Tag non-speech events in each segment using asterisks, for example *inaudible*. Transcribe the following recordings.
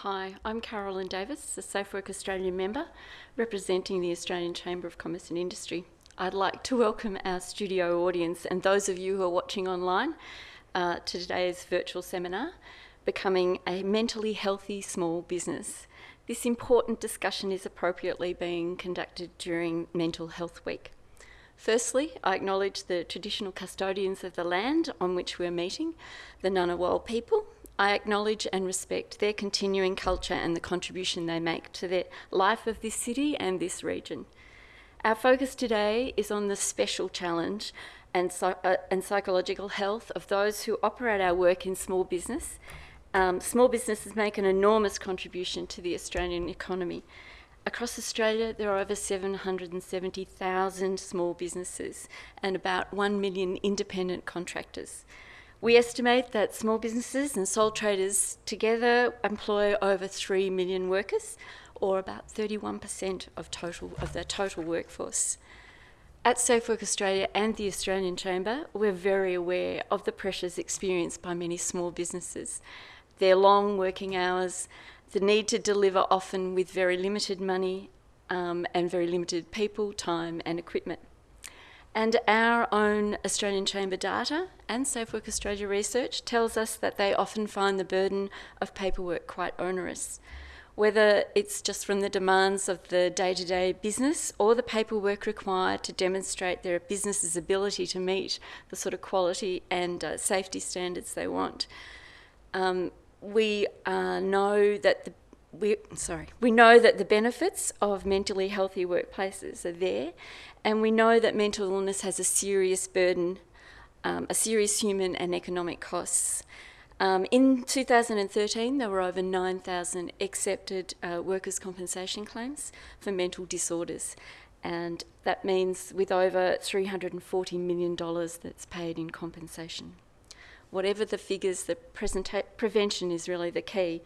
Hi, I'm Carolyn Davis, a Safe Work Australia member representing the Australian Chamber of Commerce and Industry. I'd like to welcome our studio audience and those of you who are watching online uh, to today's virtual seminar, Becoming a Mentally Healthy Small Business. This important discussion is appropriately being conducted during Mental Health Week. Firstly, I acknowledge the traditional custodians of the land on which we're meeting, the Ngunnawal people. I acknowledge and respect their continuing culture and the contribution they make to the life of this city and this region. Our focus today is on the special challenge and, uh, and psychological health of those who operate our work in small business. Um, small businesses make an enormous contribution to the Australian economy Across Australia, there are over 770,000 small businesses and about 1 million independent contractors. We estimate that small businesses and sole traders together employ over 3 million workers, or about 31% of, total, of the total workforce. At Safe Work Australia and the Australian Chamber, we're very aware of the pressures experienced by many small businesses. Their long working hours, the need to deliver often with very limited money um, and very limited people, time and equipment. And our own Australian Chamber data and Safe Work Australia research tells us that they often find the burden of paperwork quite onerous. Whether it's just from the demands of the day-to-day -day business or the paperwork required to demonstrate their business's ability to meet the sort of quality and uh, safety standards they want. Um, we uh, know that the we sorry we know that the benefits of mentally healthy workplaces are there, and we know that mental illness has a serious burden, um, a serious human and economic costs. Um, in 2013, there were over 9,000 accepted uh, workers' compensation claims for mental disorders, and that means with over $340 million that's paid in compensation whatever the figures, the prevention is really the key.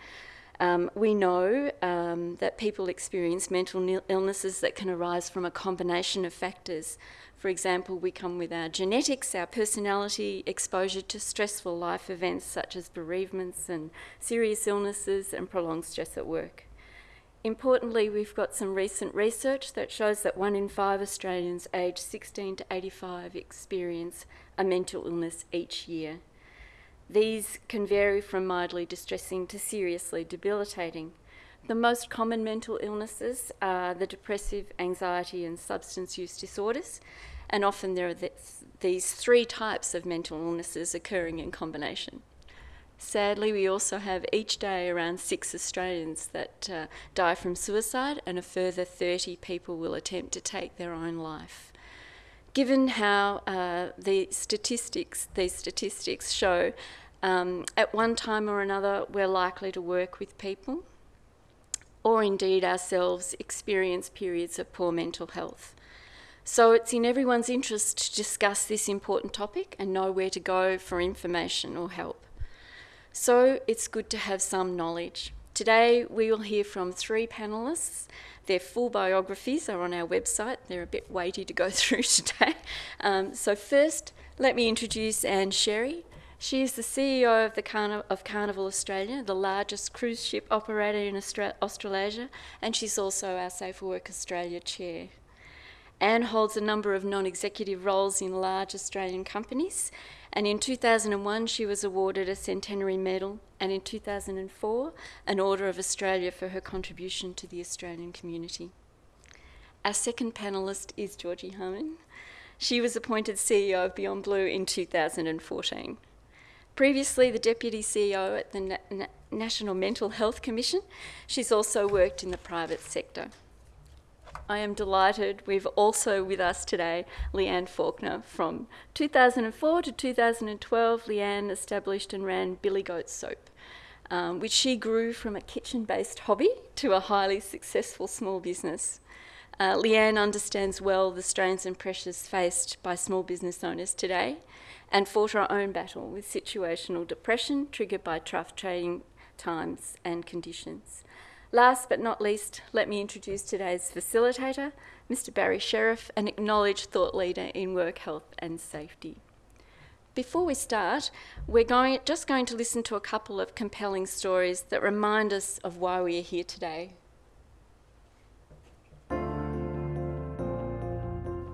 Um, we know um, that people experience mental illnesses that can arise from a combination of factors. For example, we come with our genetics, our personality, exposure to stressful life events such as bereavements and serious illnesses and prolonged stress at work. Importantly, we've got some recent research that shows that one in five Australians aged 16 to 85 experience a mental illness each year. These can vary from mildly distressing to seriously debilitating. The most common mental illnesses are the depressive, anxiety and substance use disorders, and often there are this, these three types of mental illnesses occurring in combination. Sadly, we also have each day around six Australians that uh, die from suicide and a further 30 people will attempt to take their own life. Given how uh, the statistics, these statistics show um, at one time or another, we're likely to work with people or indeed ourselves experience periods of poor mental health. So it's in everyone's interest to discuss this important topic and know where to go for information or help. So it's good to have some knowledge. Today we will hear from three panellists. Their full biographies are on our website. They're a bit weighty to go *laughs* through today. Um, so first, let me introduce Anne Sherry. She is the CEO of, the of Carnival Australia, the largest cruise ship operator in Austra Australasia, and she's also our Safer Work Australia chair. Anne holds a number of non-executive roles in large Australian companies, and in 2001 she was awarded a Centenary Medal, and in 2004 an Order of Australia for her contribution to the Australian community. Our second panellist is Georgie Harman. She was appointed CEO of Beyond Blue in 2014. Previously the Deputy CEO at the Na Na National Mental Health Commission, she's also worked in the private sector. I am delighted we've also with us today Leanne Faulkner. From 2004 to 2012, Leanne established and ran Billy Goat Soap, um, which she grew from a kitchen-based hobby to a highly successful small business. Uh, Leanne understands well the strains and pressures faced by small business owners today and fought our own battle with situational depression triggered by tough trading times and conditions. Last but not least, let me introduce today's facilitator, Mr Barry Sherriff, an acknowledged thought leader in work health and safety. Before we start, we're going, just going to listen to a couple of compelling stories that remind us of why we are here today.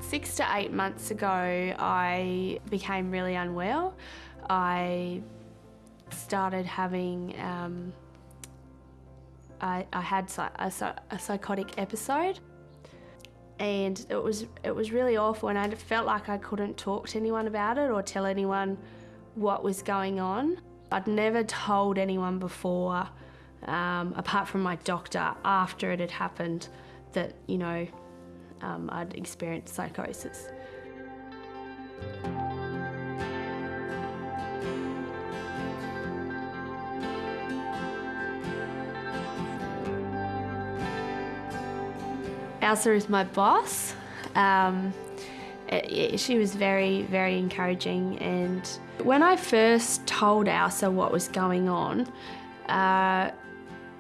Six to eight months ago, I became really unwell. I started having, um, I, I, had a, a psychotic episode and it was it was really awful and I felt like I couldn't talk to anyone about it or tell anyone what was going on. I'd never told anyone before, um, apart from my doctor, after it had happened, that you know um, I'd experienced psychosis. Elsa is my boss. Um, it, she was very, very encouraging. And when I first told Elsa what was going on, uh,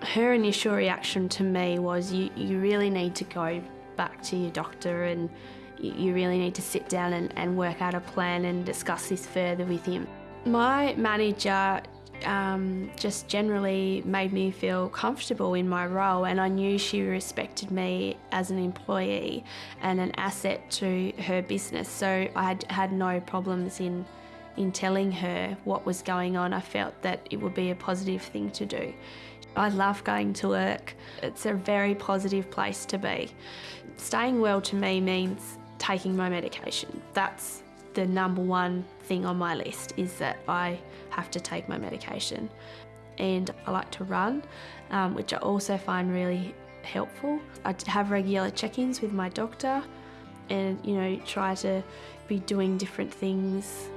her initial reaction to me was, you, you really need to go back to your doctor and you really need to sit down and, and work out a plan and discuss this further with him. My manager um, just generally made me feel comfortable in my role and I knew she respected me as an employee and an asset to her business so I had, had no problems in in telling her what was going on. I felt that it would be a positive thing to do. I love going to work. It's a very positive place to be. Staying well to me means taking my medication. That's the number one thing on my list is that I have to take my medication. And I like to run, um, which I also find really helpful. I have regular check ins with my doctor and, you know, try to be doing different things.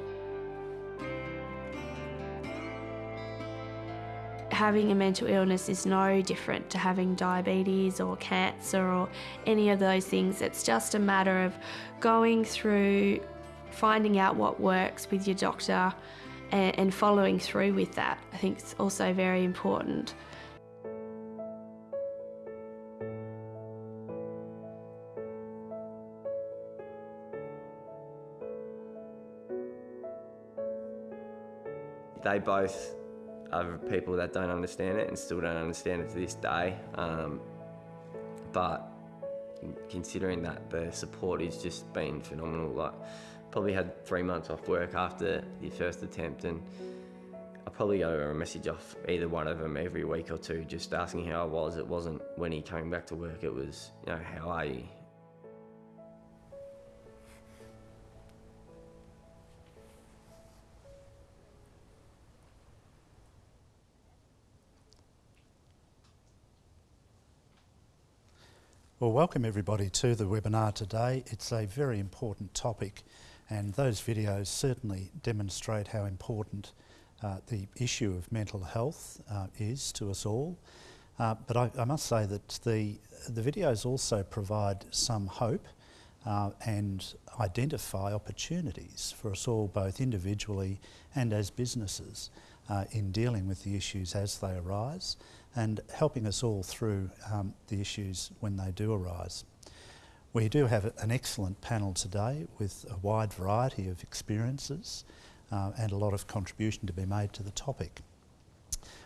Having a mental illness is no different to having diabetes or cancer or any of those things. It's just a matter of going through finding out what works with your doctor and, and following through with that, I think it's also very important. They both are people that don't understand it and still don't understand it to this day. Um, but considering that the support has just been phenomenal. Like probably had three months off work after the first attempt and I probably got a message off either one of them every week or two just asking how I was. It wasn't when he came back to work, it was, you know, how are you? Well, welcome everybody to the webinar today. It's a very important topic and those videos certainly demonstrate how important uh, the issue of mental health uh, is to us all. Uh, but I, I, must say that the, the videos also provide some hope uh, and identify opportunities for us all, both individually and as businesses, uh, in dealing with the issues as they arise and helping us all through um, the issues when they do arise. We do have an excellent panel today with a wide variety of experiences uh, and a lot of contribution to be made to the topic.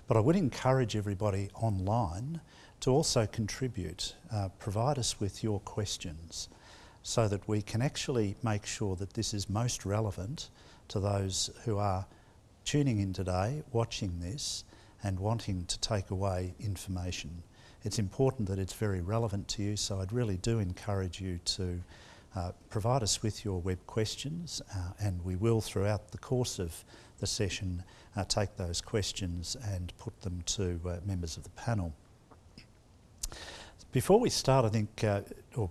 But I would encourage everybody online to also contribute, uh, provide us with your questions so that we can actually make sure that this is most relevant to those who are tuning in today, watching this and wanting to take away information it's important that it's very relevant to you, so I'd really do encourage you to uh, provide us with your web questions uh, and we will throughout the course of the session uh, take those questions and put them to uh, members of the panel. Before we start, I think, uh, or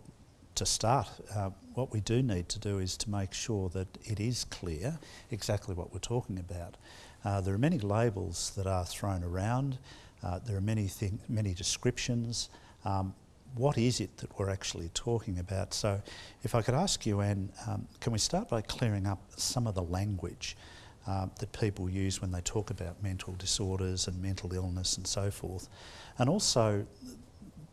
to start, uh, what we do need to do is to make sure that it is clear exactly what we're talking about. There are many labels that are thrown around uh, there are many, many descriptions. Um, what is it that we're actually talking about? So if I could ask you, Anne, um, can we start by clearing up some of the language uh, that people use when they talk about mental disorders and mental illness and so forth? And also,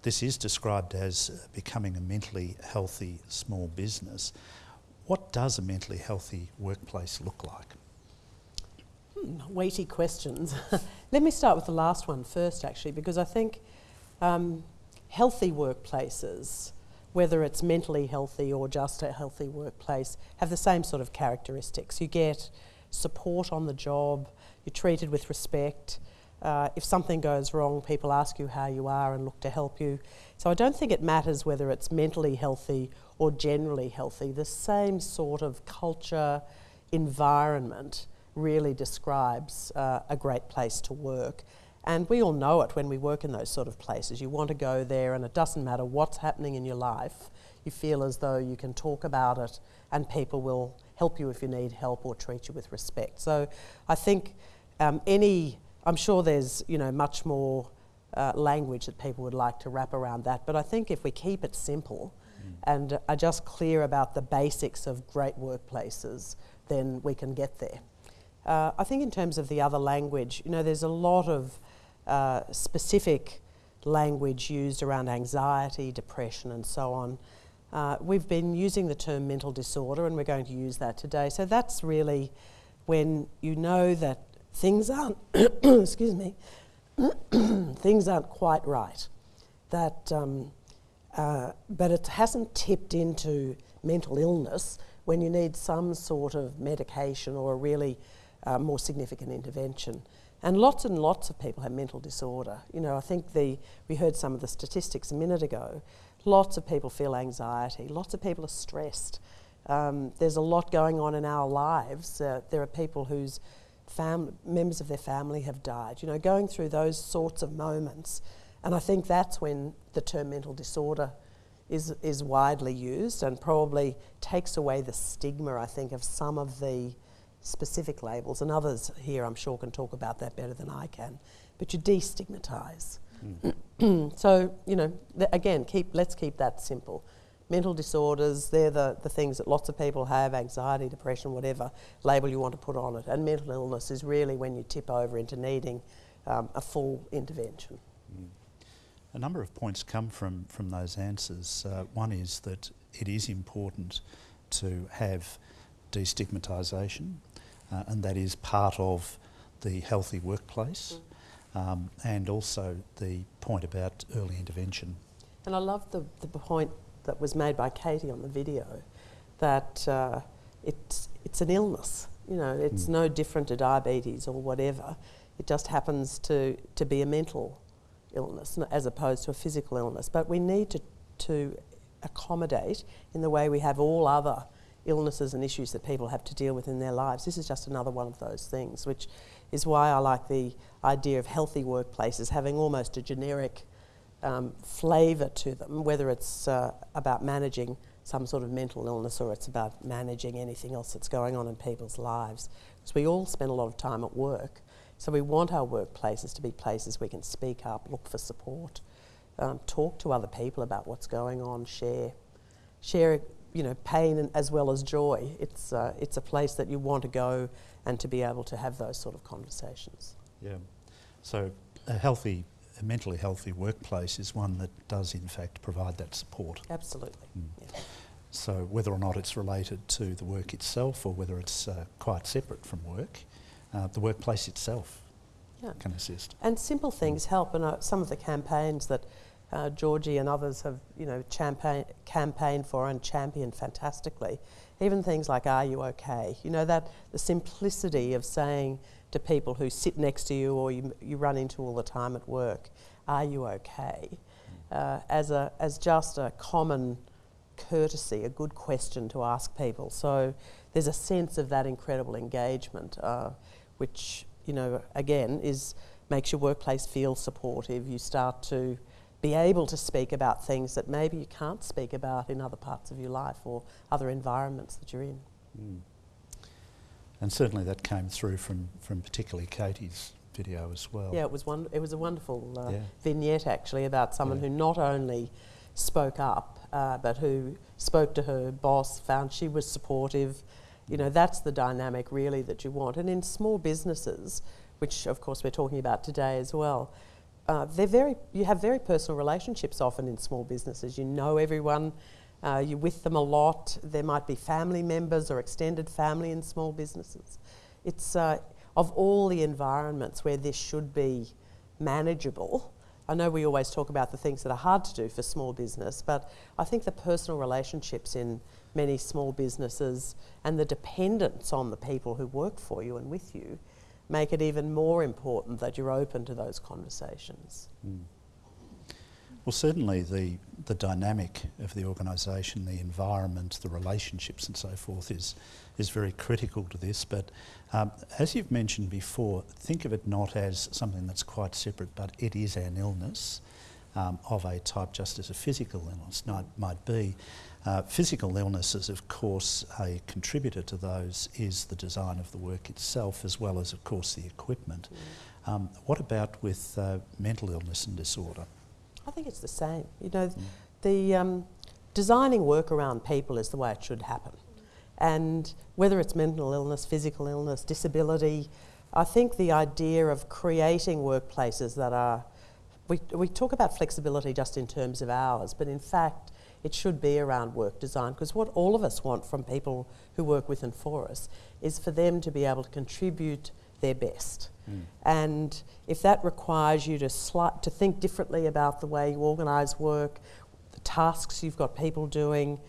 this is described as becoming a mentally healthy small business. What does a mentally healthy workplace look like? Hmm, weighty questions. *laughs* Let me start with the last one first, actually, because I think um, healthy workplaces, whether it's mentally healthy or just a healthy workplace, have the same sort of characteristics. You get support on the job, you're treated with respect. Uh, if something goes wrong, people ask you how you are and look to help you. So I don't think it matters whether it's mentally healthy or generally healthy. The same sort of culture, environment really describes uh, a great place to work. And we all know it when we work in those sort of places. You want to go there, and it doesn't matter what's happening in your life, you feel as though you can talk about it and people will help you if you need help or treat you with respect. So I think um, any, I'm sure there's you know much more uh, language that people would like to wrap around that, but I think if we keep it simple mm. and are just clear about the basics of great workplaces, then we can get there. Uh, I think in terms of the other language, you know, there's a lot of uh, specific language used around anxiety, depression, and so on. Uh, we've been using the term mental disorder, and we're going to use that today. So that's really when you know that things aren't, *coughs* excuse me, *coughs* things aren't quite right. That, um, uh, but it hasn't tipped into mental illness when you need some sort of medication or a really uh, more significant intervention. And lots and lots of people have mental disorder. You know, I think the, we heard some of the statistics a minute ago. Lots of people feel anxiety, lots of people are stressed. Um, there's a lot going on in our lives. Uh, there are people whose members of their family have died. You know, going through those sorts of moments. And I think that's when the term mental disorder is, is widely used and probably takes away the stigma, I think, of some of the specific labels, and others here I'm sure can talk about that better than I can, but you destigmatise. Mm. so, you know, th- again, keep, let's keep that simple. Mental disorders, they're the, the things that lots of people have anxiety, depression, whatever label you want to put on it. And mental illness is really when you tip over into needing um, a full intervention. Mm. A number of points come from, from those answers. Uh, one is that it is important to have destigmatisation uh, and that is part of the healthy workplace um, and also the point about early intervention. And I love the, the point that was made by Katie on the video that uh, it's, it's an illness. You know, it's mm. no different to diabetes or whatever. It just happens to, to be a mental illness as opposed to a physical illness. But we need to, to accommodate in the way we have all other illnesses and issues that people have to deal with in their lives. This is just another one of those things, which is why I like the idea of healthy workplaces having almost a generic um, flavour to them, whether it's uh, about managing some sort of mental illness or it's about managing anything else that's going on in people's lives. Because we all spend a lot of time at work, so we want our workplaces to be places we can speak up, look for support, um, talk to other people about what's going on, share, share you know, pain as well as joy. It's, uh, it's a place that you want to go and to be able to have those sort of conversations. Yeah. So a healthy, a mentally healthy workplace is one that does in fact provide that support. Absolutely. Mm. Yeah. So whether or not it's related to the work itself or whether it's uh, quite separate from work, uh, the workplace itself yeah. can assist. And simple things mm. help. And uh, some of the campaigns that uh, Georgie and others have, you know, campaign, campaigned for and championed fantastically. Even things like "Are you okay?" You know that the simplicity of saying to people who sit next to you or you, you run into all the time at work, "Are you okay?" Uh, as a as just a common courtesy, a good question to ask people. So there's a sense of that incredible engagement, uh, which you know again is makes your workplace feel supportive. You start to be able to speak about things that maybe you can't speak about in other parts of your life or other environments that you're in. Mm. And certainly that came through from, from particularly Katie's video as well. Yeah, it was one. It was a wonderful uh, yeah. vignette actually about someone yeah. who not only spoke up, uh, but who spoke to her boss, found she was supportive. You know, that's the dynamic really that you want. And in small businesses, which of course we're talking about today as well, uh, they're very, you have very personal relationships often in small businesses. You know everyone, uh, you're with them a lot. There might be family members or extended family in small businesses. It's uh, of all the environments where this should be manageable. I know we always talk about the things that are hard to do for small business, but I think the personal relationships in many small businesses and the dependence on the people who work for you and with you make it even more important that you're open to those conversations. Mm. Well, certainly the, the dynamic of the organisation, the environment, the relationships and so forth is, is very critical to this. But um, as you've mentioned before, think of it not as something that's quite separate, but it is an illness um, of a type just as a physical illness might, might be. Uh, physical illnesses, of course, a contributor to those is the design of the work itself as well as, of course, the equipment. Mm. Um, what about with uh, mental illness and disorder? I think it's the same. You know, mm. the um, designing work around people is the way it should happen. And whether it's mental illness, physical illness, disability, I think the idea of creating workplaces that are, we, we talk about flexibility just in terms of hours, but in fact, it should be around work design because what all of us want from people who work with and for us is for them to be able to contribute their best. Mm. And if that requires you to, sli- to think differently about the way you organise work, the tasks you've got people doing,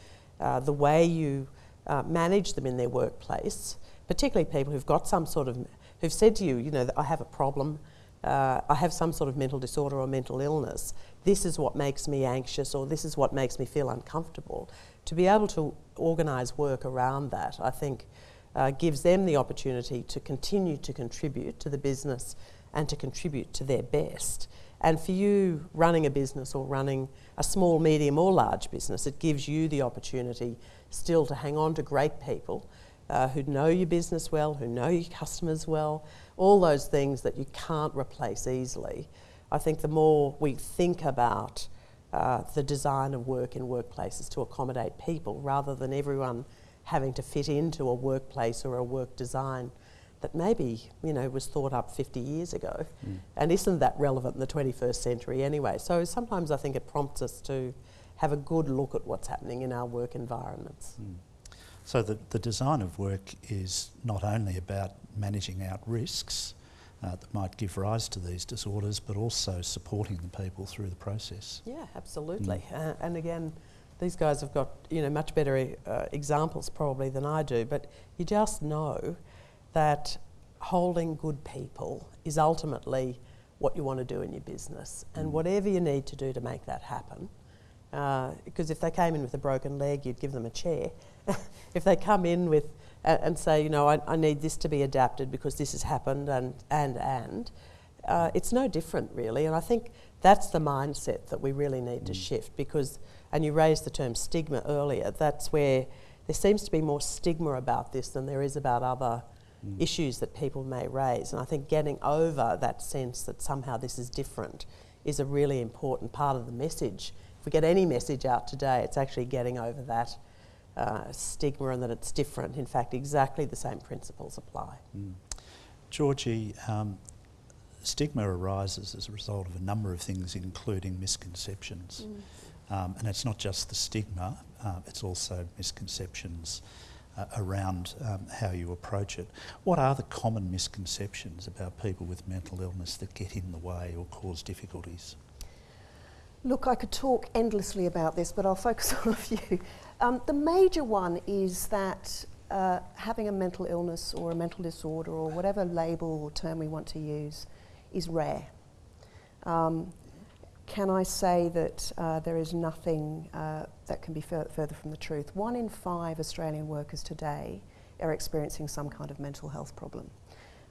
uh, the way you uh, manage them in their workplace, particularly people who've got some sort of, who've said to you, you know, I have a problem, uh, I have some sort of mental disorder or mental illness, this is what makes me anxious or this is what makes me feel uncomfortable. To be able to organise work around that, I think, uh, gives them the opportunity to continue to contribute to the business and to contribute to their best. And for you running a business or running a small, medium, or large business, it gives you the opportunity still to hang on to great people uh, who know your business well, who know your customers well, all those things that you can't replace easily. I think the more we think about uh, the design of work in workplaces to accommodate people rather than everyone having to fit into a workplace or a work design that maybe you know was thought up 50 years ago mm. and isn't that relevant in the 21st century anyway so sometimes i think it prompts us to have a good look at what's happening in our work environments mm. so the, the design of work is not only about managing out risks uh, that might give rise to these disorders but also supporting the people through the process yeah absolutely mm. uh, and again these guys have got you know much better uh, examples probably than I do, but you just know that holding good people is ultimately what you want to do in your business, and mm. whatever you need to do to make that happen. Uh, because if they came in with a broken leg, you'd give them a chair. *laughs* if they come in with uh, and say, you know, I, I, need this to be adapted because this has happened, and and and, uh, it's no different really. And I think that's the mindset that we really need mm. to shift because and you raised the term stigma earlier, that's where there seems to be more stigma about this than there is about other mm. issues that people may raise. And I think getting over that sense that somehow this is different is a really important part of the message. If we get any message out today, it's actually getting over that uh, stigma and that it's different. In fact, exactly the same principles apply. Mm. Georgie, um, stigma arises as a result of a number of things, including misconceptions. Mm. Um, and it's not just the stigma, uh, it's also misconceptions uh, around um, how you approach it. What are the common misconceptions about people with mental illness that get in the way or cause difficulties? Look, I could talk endlessly about this, but I'll focus *laughs* on a few. Um, the major one is that uh, having a mental illness or a mental disorder or whatever label or term we want to use is rare. Um, can I say that uh, there is nothing uh, that can be fur further from the truth? One in five Australian workers today are experiencing some kind of mental health problem.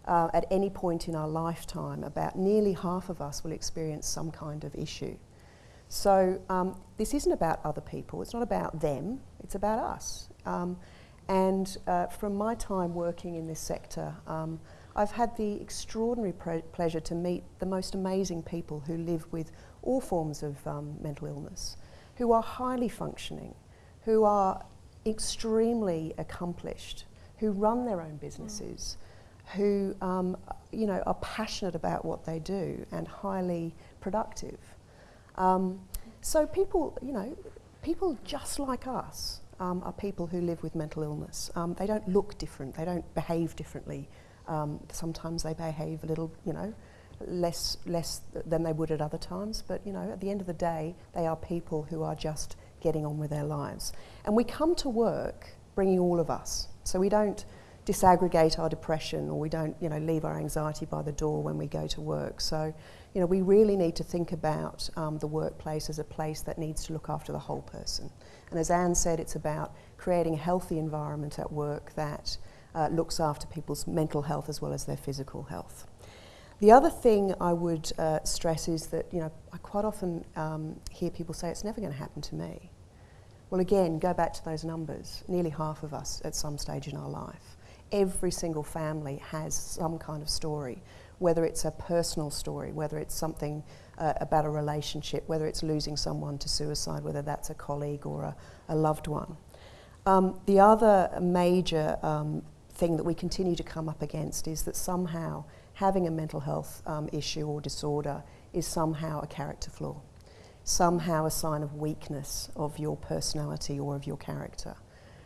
Uh, at any point in our lifetime, about nearly half of us will experience some kind of issue. So um, this isn't about other people, it's not about them, it's about us. Um, and uh, from my time working in this sector, um, I've had the extraordinary pleasure to meet the most amazing people who live with all forms of um, mental illness, who are highly functioning, who are extremely accomplished, who run their own businesses, mm. who um, you know are passionate about what they do and highly productive. Um, so people, you know, people just like us um, are people who live with mental illness. Um, they don't look different. They don't behave differently. Um, sometimes they behave a little, you know, less less than they would at other times. But you know, at the end of the day, they are people who are just getting on with their lives. And we come to work bringing all of us. So we don't disaggregate our depression or we don't, you know, leave our anxiety by the door when we go to work. So, you know, we really need to think about um, the workplace as a place that needs to look after the whole person. And as Anne said, it's about creating a healthy environment at work that uh, looks after people's mental health as well as their physical health. The other thing I would uh, stress is that, you know, I quite often um, hear people say it's never going to happen to me. Well, again, go back to those numbers. Nearly half of us at some stage in our life. Every single family has some kind of story, whether it's a personal story, whether it's something uh, about a relationship, whether it's losing someone to suicide, whether that's a colleague or a, a loved one. Um, the other major um, thing that we continue to come up against is that somehow having a mental health um, issue or disorder is somehow a character flaw somehow a sign of weakness of your personality or of your character.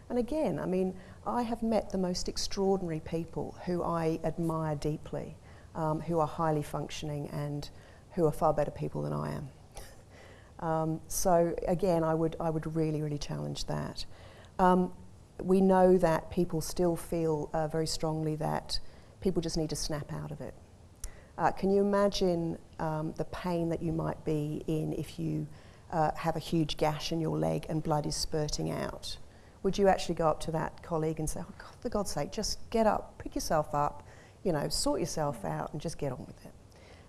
And again, I mean, I have met the most extraordinary people who I admire deeply, um, who are highly functioning and who are far better people than I am. *laughs* um, so again, I would, I would really, really challenge that. Um, we know that people still feel uh, very strongly that people just need to snap out of it. Uh, can you imagine um, the pain that you might be in if you uh, have a huge gash in your leg and blood is spurting out? Would you actually go up to that colleague and say, oh, God, for God's sake, just get up, pick yourself up, you know, sort yourself out and just get on with it?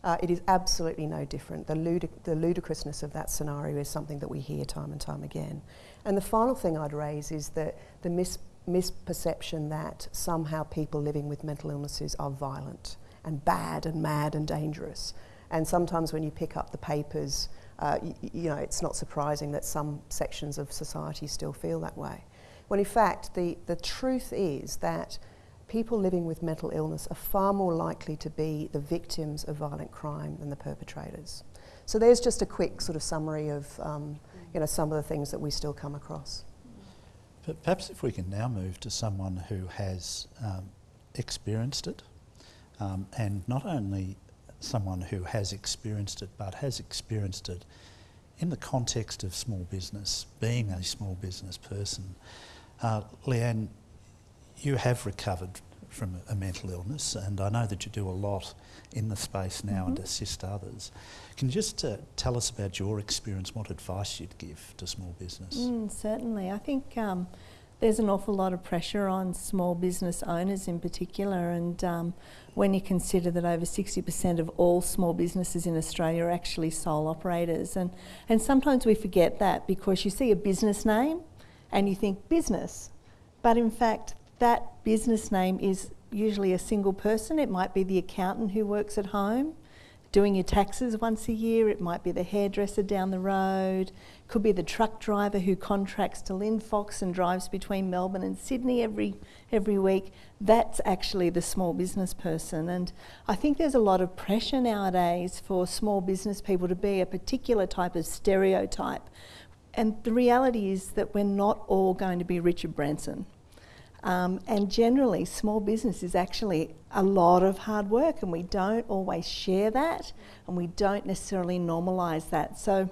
Uh, it is absolutely no different. The, ludic- the ludicrousness of that scenario is something that we hear time and time again. And the final thing I'd raise is that the mis- misperception that somehow people living with mental illnesses are violent and bad and mad and dangerous. And sometimes when you pick up the papers, uh, you, you know, it's not surprising that some sections of society still feel that way. When in fact, the, the truth is that people living with mental illness are far more likely to be the victims of violent crime than the perpetrators. So there's just a quick sort of summary of um, you know, some of the things that we still come across. But perhaps if we can now move to someone who has um, experienced it, um, and not only someone who has experienced it, but has experienced it in the context of small business, being a small business person. Uh, Leanne, you have recovered from a mental illness, and I know that you do a lot in the space now mm-hmm. and assist others. Can you just uh, tell us about your experience, what advice you'd give to small business? Mm, certainly. I think um, there's an awful lot of pressure on small business owners in particular, and um, when you consider that over 60% of all small businesses in Australia are actually sole operators, and, and sometimes we forget that because you see a business name and you think business, but in fact, that business name is usually a single person. It might be the accountant who works at home doing your taxes once a year, it might be the hairdresser down the road, It could be the truck driver who contracts to Lynn Linfox and drives between Melbourne and Sydney every every week. That's actually the small business person. And I think there's a lot of pressure nowadays for small business people to be a particular type of stereotype. And the reality is that we're not all going to be Richard Branson. Um, and generally, small business is actually a lot of hard work, and we don't always share that, and we don't necessarily normalise that. So,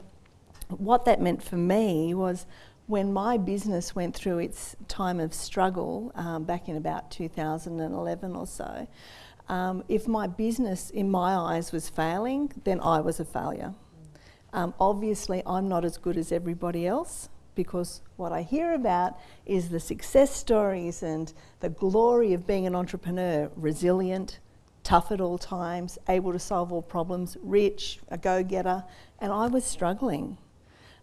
what that meant for me was when my business went through its time of struggle um, back in about 2011 or so, um, if my business, in my eyes, was failing, then I was a failure. Um, obviously, I'm not as good as everybody else because what I hear about is the success stories and the glory of being an entrepreneur, resilient, tough at all times, able to solve all problems, rich, a go-getter, and I was struggling.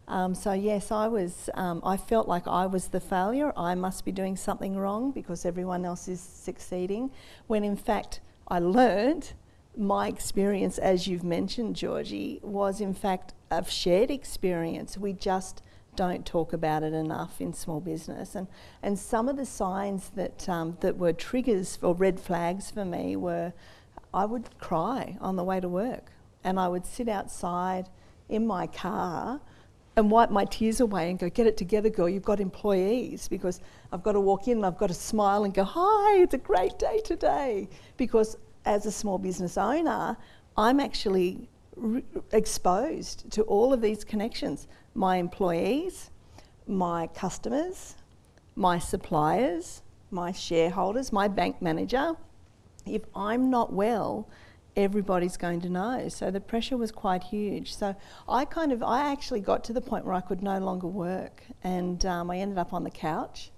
Um, so yes, I was. Um, I felt like I was the failure. I must be doing something wrong because everyone else is succeeding. When in fact, I learned my experience, as you've mentioned, Georgie, was in fact a shared experience. We just don't talk about it enough in small business. And, and some of the signs that, um, that were triggers or red flags for me were I would cry on the way to work and I would sit outside in my car and wipe my tears away and go, get it together, girl, you've got employees. Because I've got to walk in and I've got to smile and go, hi, it's a great day today. Because as a small business owner, I'm actually exposed to all of these connections my employees, my customers, my suppliers, my shareholders, my bank manager. If I'm not well, everybody's going to know. So the pressure was quite huge. So I kind of, I actually got to the point where I could no longer work and um, I ended up on the couch.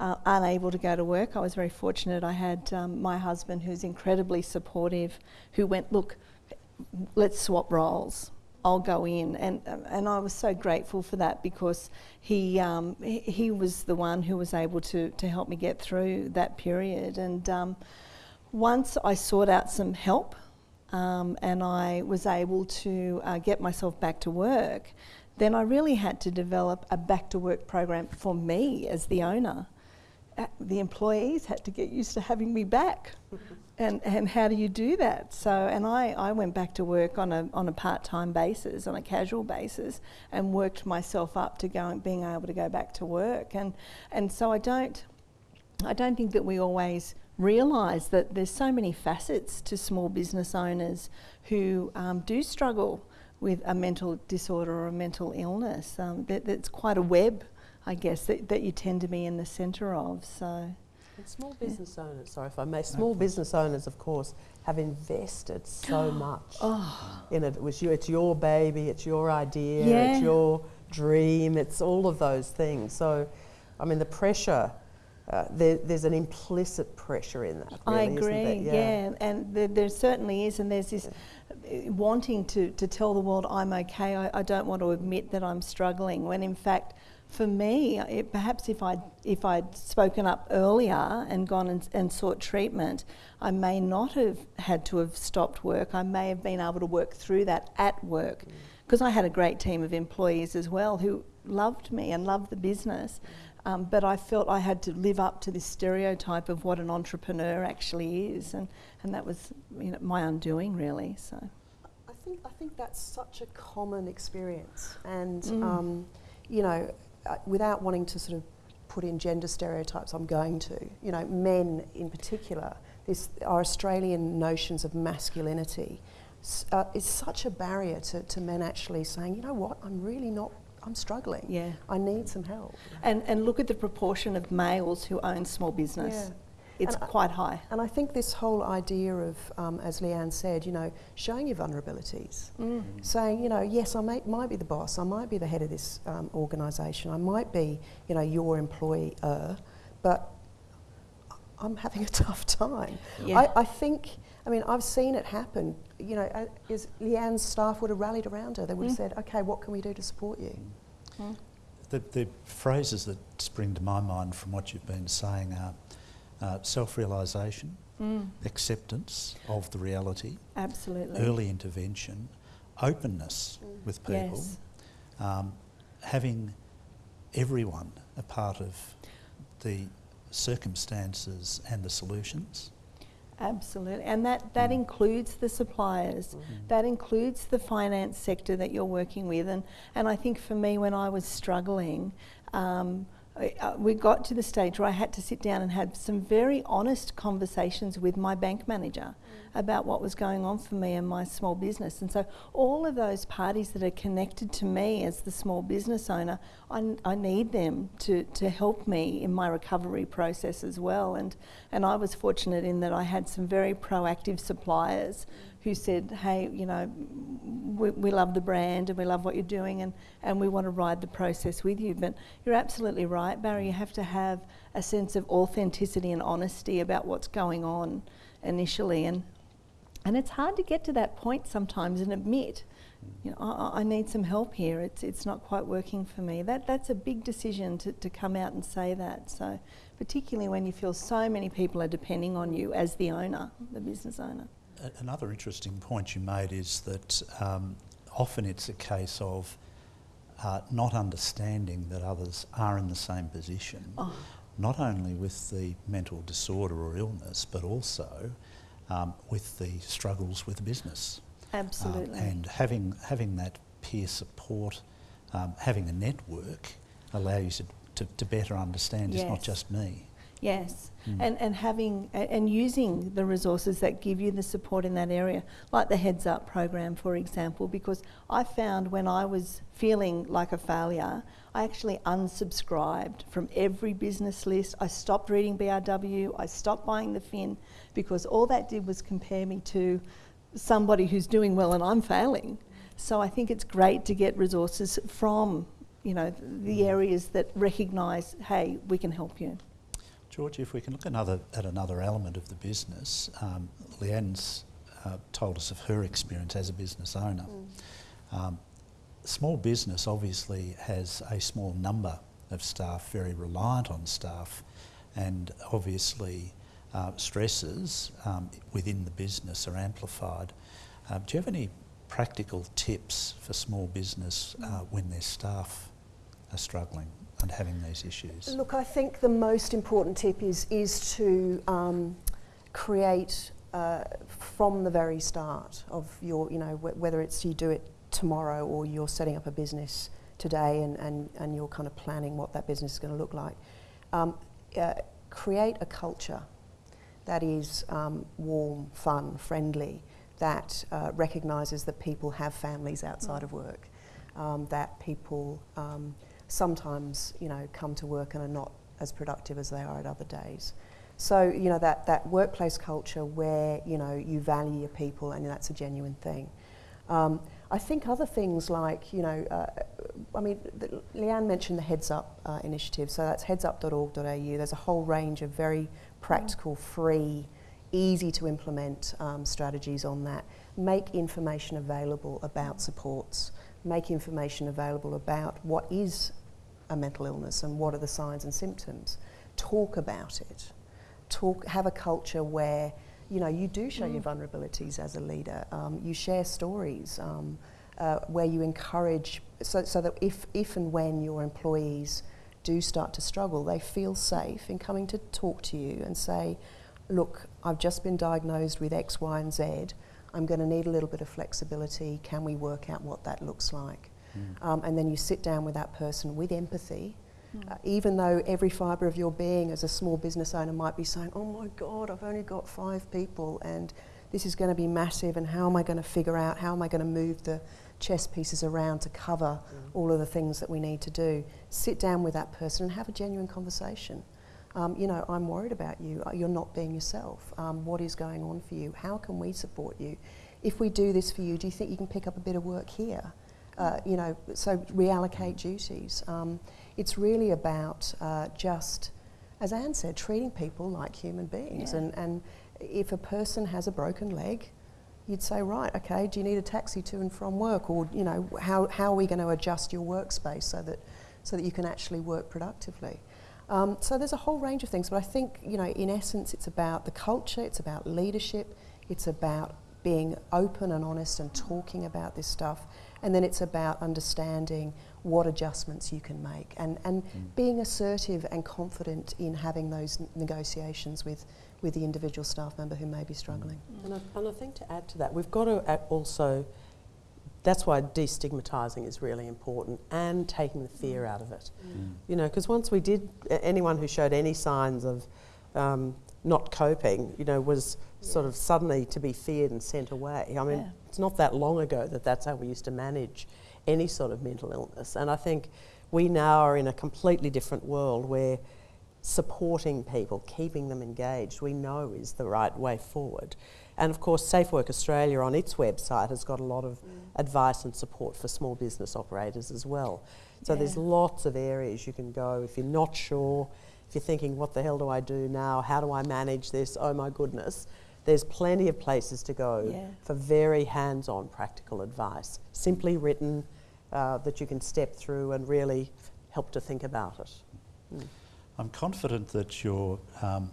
Uh, unable to go to work. I was very fortunate. I had um, my husband, who's incredibly supportive, who went, Look, let's swap roles. I'll go in. And, and I was so grateful for that because he, um, he was the one who was able to, to help me get through that period. And um, once I sought out some help um, and I was able to uh, get myself back to work, then I really had to develop a back to work program for me as the owner. The employees had to get used to having me back. *laughs* and, and how do you do that? So, and I, I went back to work on a, on a part time basis, on a casual basis, and worked myself up to going, being able to go back to work. And, and so I don't, I don't think that we always realise that there's so many facets to small business owners who um, do struggle with a mental disorder or a mental illness. Um, that, that's quite a web, I guess, that, that you tend to be in the centre of. So. And small business yeah. owners, sorry if I may, small no, business owners, of course, have invested so *gasps* much oh. in it. It was you, it's your baby, it's your idea, yeah. it's your dream, it's all of those things. So, I mean, the pressure uh, there, there's an implicit pressure in that. Really, I agree, yeah. yeah. and there, there, certainly is, and there's this yeah. wanting to, to tell the world I'm okay. I, I, don't want to admit that I'm struggling, when in fact, for me, it, perhaps if I'd, if I'd spoken up earlier and gone and, and sought treatment, I may not have had to have stopped work. I may have been able to work through that at work because mm. I had a great team of employees as well who loved me and loved the business. Um, but I felt I had to live up to this stereotype of what an entrepreneur actually is, and, and that was you know, my undoing, really. So, I think I think that's such a common experience, and mm. um, you know, without wanting to sort of put in gender stereotypes, I'm going to. You know, men in particular, this our Australian notions of masculinity. Uh, is such a barrier to, to men actually saying, you know what, I'm really not I'm struggling. Yeah. I need some help. And, and look at the proportion of males who own small business. Yeah. It's and quite I, high. And I think this whole idea of, um, as Leanne said, you know, showing your vulnerabilities, mm. saying, you know, yes, I may, might be the boss, I might be the head of this um, organisation, I might be, you know, your employer, but I'm having a *laughs* tough time. Yeah. I, I think, I mean, I've seen it happen. You know, uh, is Leanne's staff would have rallied around her. They would have mm. said, okay, what can we do to support you? Mm. The, the, phrases that spring to my mind from what you've been saying are uh, self-realisation, mm. acceptance of the reality, absolutely, early intervention, openness mm. with people, yes. um, having everyone a part of the circumstances and the solutions. Absolutely, and that, that mm. includes the suppliers, mm. that includes the finance sector that you're working with. And, and I think for me, when I was struggling, um, uh, we got to the stage where I had to sit down and have some very honest conversations with my bank manager about what was going on for me and my small business. And so, all of those parties that are connected to me as the small business owner, I, I need them to, to help me in my recovery process as well. And, and I was fortunate in that I had some very proactive suppliers who said, hey, you know, we, we love the brand and we love what you're doing and, and we want to ride the process with you. But you're absolutely right, Barry, you have to have a sense of authenticity and honesty about what's going on initially. And and it's hard to get to that point sometimes and admit, you know, I, I, need some help here. It's, it's not quite working for me. That, that's a big decision to, to come out and say that. So, particularly when you feel so many people are depending on you as the owner, the business owner. Another interesting point you made is that um, often it's a case of uh, not understanding that others are in the same position, oh. Not only with the mental disorder or illness, but also um, with the struggles with business. Absolutely. Um, and having, having that peer support um, having a network allow you to, to, to better understand it's not just me. Yes, Mm. and, and having and using the resources that give you the support in that area, like the Heads Up program, for example, because I found when I was feeling like a failure, I actually unsubscribed from every business list. I stopped reading BRW, I stopped buying the Fin, because all that did was compare me to somebody who's doing well and I'm failing. So I think it's great to get resources from, you know, the areas that recognise, hey, we can help you. George, if we can look another, at another element of the business, um, Leanne's uh, told us of her experience as a business owner. Um, small business obviously has a small number of staff, very reliant on staff, and obviously uh, stresses um, within the business are amplified. Um, do you have any practical tips for small business uh, when their staff are struggling and having these issues? Look, I think the most important tip is is to um, create uh, from the very start of your, you know, wh- whether it's you do it tomorrow or you're setting up a business today and, and, and you're kind of planning what that business is going to look like. Um, uh, create a culture that is um, warm, fun, friendly, that uh, recognises that people have families outside of work, um, that people um, sometimes, you know, come to work and are not as productive as they are at other days. So, you know, that, that workplace culture where, you know, you value your people and that's a genuine thing. I think other things like, you know, uh, I mean, the, Leanne mentioned the Heads Up uh, initiative, so that's headsup.org.au. There's a whole range of very practical, free, easy to implement um, strategies on that. Make information available about supports, make information available about what is a mental illness and what are the signs and symptoms. Talk about it. Talk, have a culture where you know you do show your vulnerabilities as a leader. Um, you share stories um, uh, where you encourage, so, so that if, if and when your employees do start to struggle, they feel safe in coming to talk to you and say, "Look, I've just been diagnosed with X, Y, and Z. I'm going to need a little bit of flexibility. Can we work out what that looks like?" Um, and then you sit down with that person with empathy, uh, even though every fibre of your being as a small business owner might be saying, Oh my God, I've only got five people and this is going to be massive, and how am I going to figure out, how am I going to move the chess pieces around to cover all of the things that we need to do? Sit down with that person and have a genuine conversation. Um, you know, I'm worried about you. Uh, You're not being yourself. Um, what is going on for you? How can we support you? If we do this for you, do you think you can pick up a bit of work here? Uh, you know, so reallocate duties. Um, it's really about uh, just, as Ann said, treating people like human beings. Yeah. And, and if a person has a broken leg, you'd say, right, okay, do you need a taxi to and from work? Or, you know, how, how are we going to adjust your workspace so that, so that you can actually work productively? Um, so there's a whole range of things, but I think, you know, in essence, it's about the culture, it's about leadership, it's about being open and honest and talking about this stuff, and then it's about understanding what adjustments you can make and, and mm. being assertive and confident in having those n- negotiations with, with the individual staff member who may be mm. struggling. And I, and I think to add to that, we've got to also, that's why destigmatising is really important and taking the fear mm. out of it. You know, because once we did, a- anyone who showed any signs of um, not coping, you know, was sort of suddenly to be feared and sent away. I mean, Yeah. it's not that long ago that that's how we used to manage any sort of mental illness. And I think we now are in a completely different world where supporting people, keeping them engaged, we know is the right way forward. And of course, Safe Work Australia on its website has got a lot of mm. advice and support for small business operators as well. So there's lots of areas you can go if you're not sure, if you're thinking, what the hell do I do now? How do I manage this? Oh my goodness. There's plenty of places to go Yeah. for very hands on practical advice, simply written uh, that you can step through and really help to think about it. I'm confident that you're um,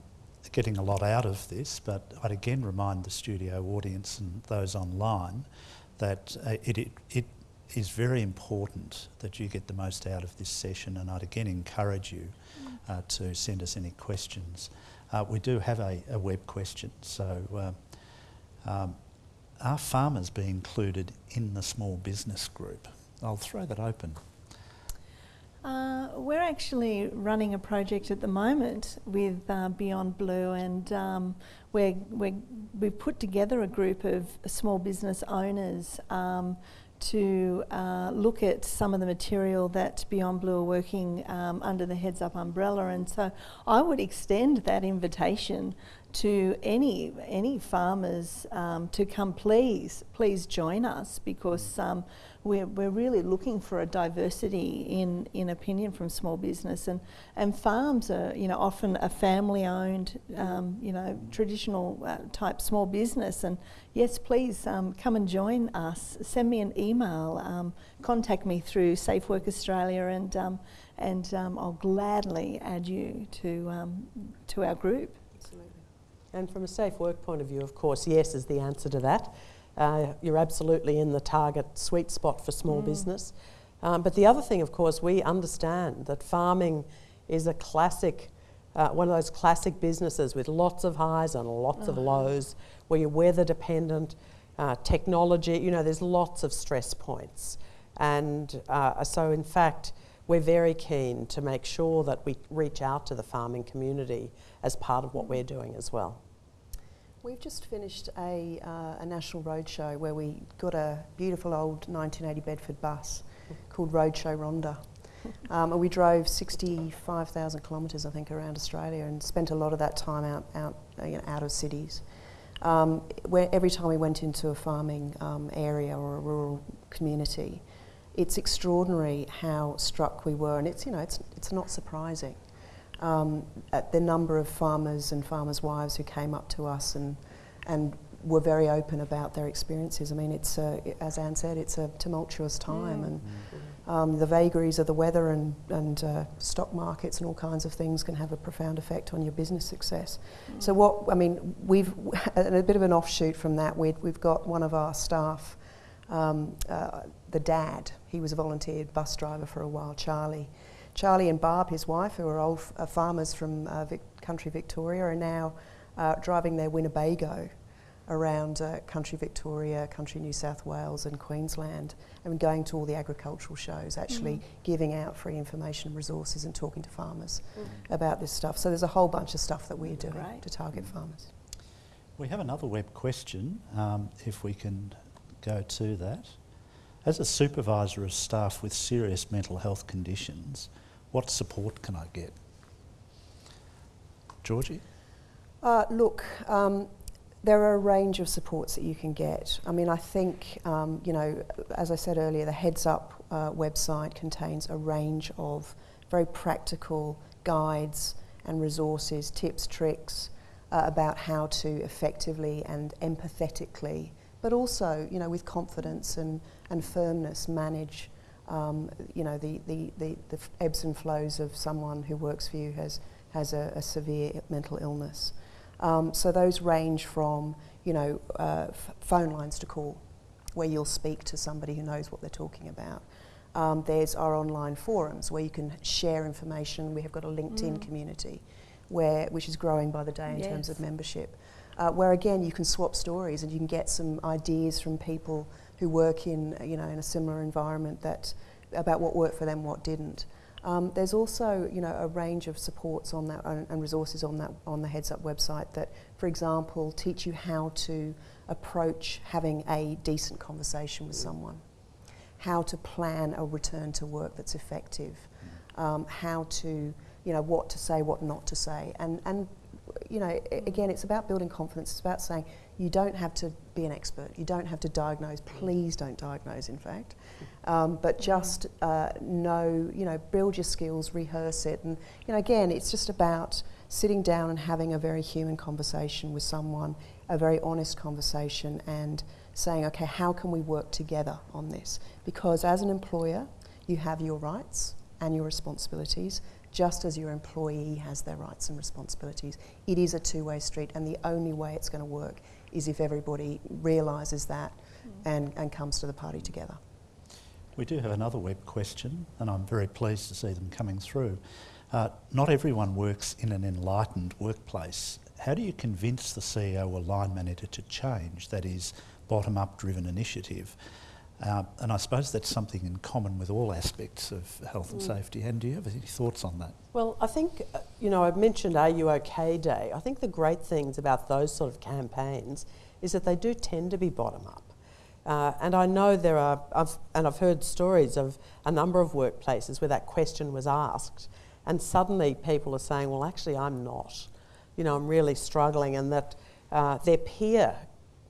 getting a lot out of this, but I'd again remind the studio audience and those online that uh, it, it, it is very important that you get the most out of this session, and I'd again encourage you uh, to send us any questions. Uh, we do have a, a web question, so uh, um, are farmers being included in the small business group? I'll throw that open. Uh, we're actually running a project at the moment with uh, Beyond Blue, and um, we're, we've put together a group of small business owners um, to uh, look at some of the material that Beyond Blue are working um, under the Heads Up umbrella. And so I would extend that invitation to any any farmers um, to come please please join us because um, we're, we're really looking for a diversity in, in opinion from small business. And, and farms are you know often a family owned um, you know traditional uh, type small business. And yes please um, come and join us. Send me an email um, contact me through Safe Work Australia and um, and I'll gladly add you to to our group. And from a safe work point of view, of course, yes is the answer to that. Uh, you're absolutely in the target sweet spot for small mm. business. Um, but the other thing, of course, we understand that farming is a classic, uh, one of those classic businesses with lots of highs and lots oh. of lows, where you're weather dependent, uh, technology, you know, there's lots of stress points. And uh, so, in fact, we're very keen to make sure that we reach out to the farming community as part of what we're doing as well. We've just finished a, uh, a national roadshow where we got a beautiful old 1980 Bedford bus called Roadshow Rhonda. *laughs* Um, and we drove 65,000 kilometres, I think, around Australia and spent a lot of that time out, out, you know, out of cities. Um, where every time we went into a farming um, area or a rural community, it's extraordinary how struck we were, and it's you know it's it's not surprising um, at the number of farmers and farmers' wives who came up to us and, and were very open about their experiences. I mean, it's a, as Ann said, it's a tumultuous time, mm. and um, the vagaries of the weather and, and uh, stock markets and all kinds of things can have a profound effect on your business success. Mm. So, what I mean, we've *laughs* a bit of an offshoot from that. we have got one of our staff, um, uh, the dad. He was a volunteer bus driver for a while, Charlie. Charlie and Barb, his wife, who are old uh, farmers from uh, Vic- country Victoria, are now uh, driving their Winnebago around uh, country Victoria, country New South Wales, and Queensland, and going to all the agricultural shows, actually mm. giving out free information and resources and talking to farmers mm. about this stuff. So there's a whole bunch of stuff that we're doing Great. to target farmers. We have another web question, um, if we can go to that. As a supervisor of staff with serious mental health conditions, what support can I get? Georgie? Uh, look, um, there are a range of supports that you can get. I mean, I think, um, you know, as I said earlier, the Heads Up uh, website contains a range of very practical guides and resources, tips, tricks uh, about how to effectively and empathetically, but also, you know, with confidence and, and firmness manage um, you know, the, the, the, the, ebbs and flows of someone who works for you has, has a, a severe mental illness. Um, so those range from, you know, uh, phone lines to call, where you'll speak to somebody who knows what they're talking about. Um, there's our online forums where you can share information. We have got a LinkedIn mm. community, where which is growing by the day in yes. terms of membership. Uh, where again you can swap stories and you can get some ideas from people who work in, you know, in a similar environment that, about what worked for them, what didn't. Um, there's also, you know, a range of supports on that and, resources on that on the Heads Up website that, for example, teach you how to approach having a decent conversation with someone, how to plan a return to work that's effective, um, how to, you know, what to say, what not to say, and and you know, again, it's about building confidence. It's about saying you don't have to be an expert. You don't have to diagnose. Please don't diagnose, in fact. Um, but just uh, know, you know, build your skills, rehearse it. And, you know, again, it's just about sitting down and having a very human conversation with someone, a very honest conversation, and saying, okay, how can we work together on this? Because as an employer, you have your rights and your responsibilities, just as your employee has their rights and responsibilities. It is a two way street, and the only way it's going to work is if everybody realises that mm. and, and comes to the party together. We do have another web question, and I'm very pleased to see them coming through. Uh, not everyone works in an enlightened workplace. How do you convince the CEO or line manager to change, that is, bottom up driven initiative? Uh, and I suppose that's something in common with all aspects of health and Mm. safety. And do you have any thoughts on that? Well, I think, uh, you know, I've mentioned Are You OK Day. I think the great things about those sort of campaigns is that they do tend to be bottom up. Uh, and I know there are, I've, and I've heard stories of a number of workplaces where that question was asked, and suddenly people are saying, well, actually, I'm not. You know, I'm really struggling, and that uh, their peer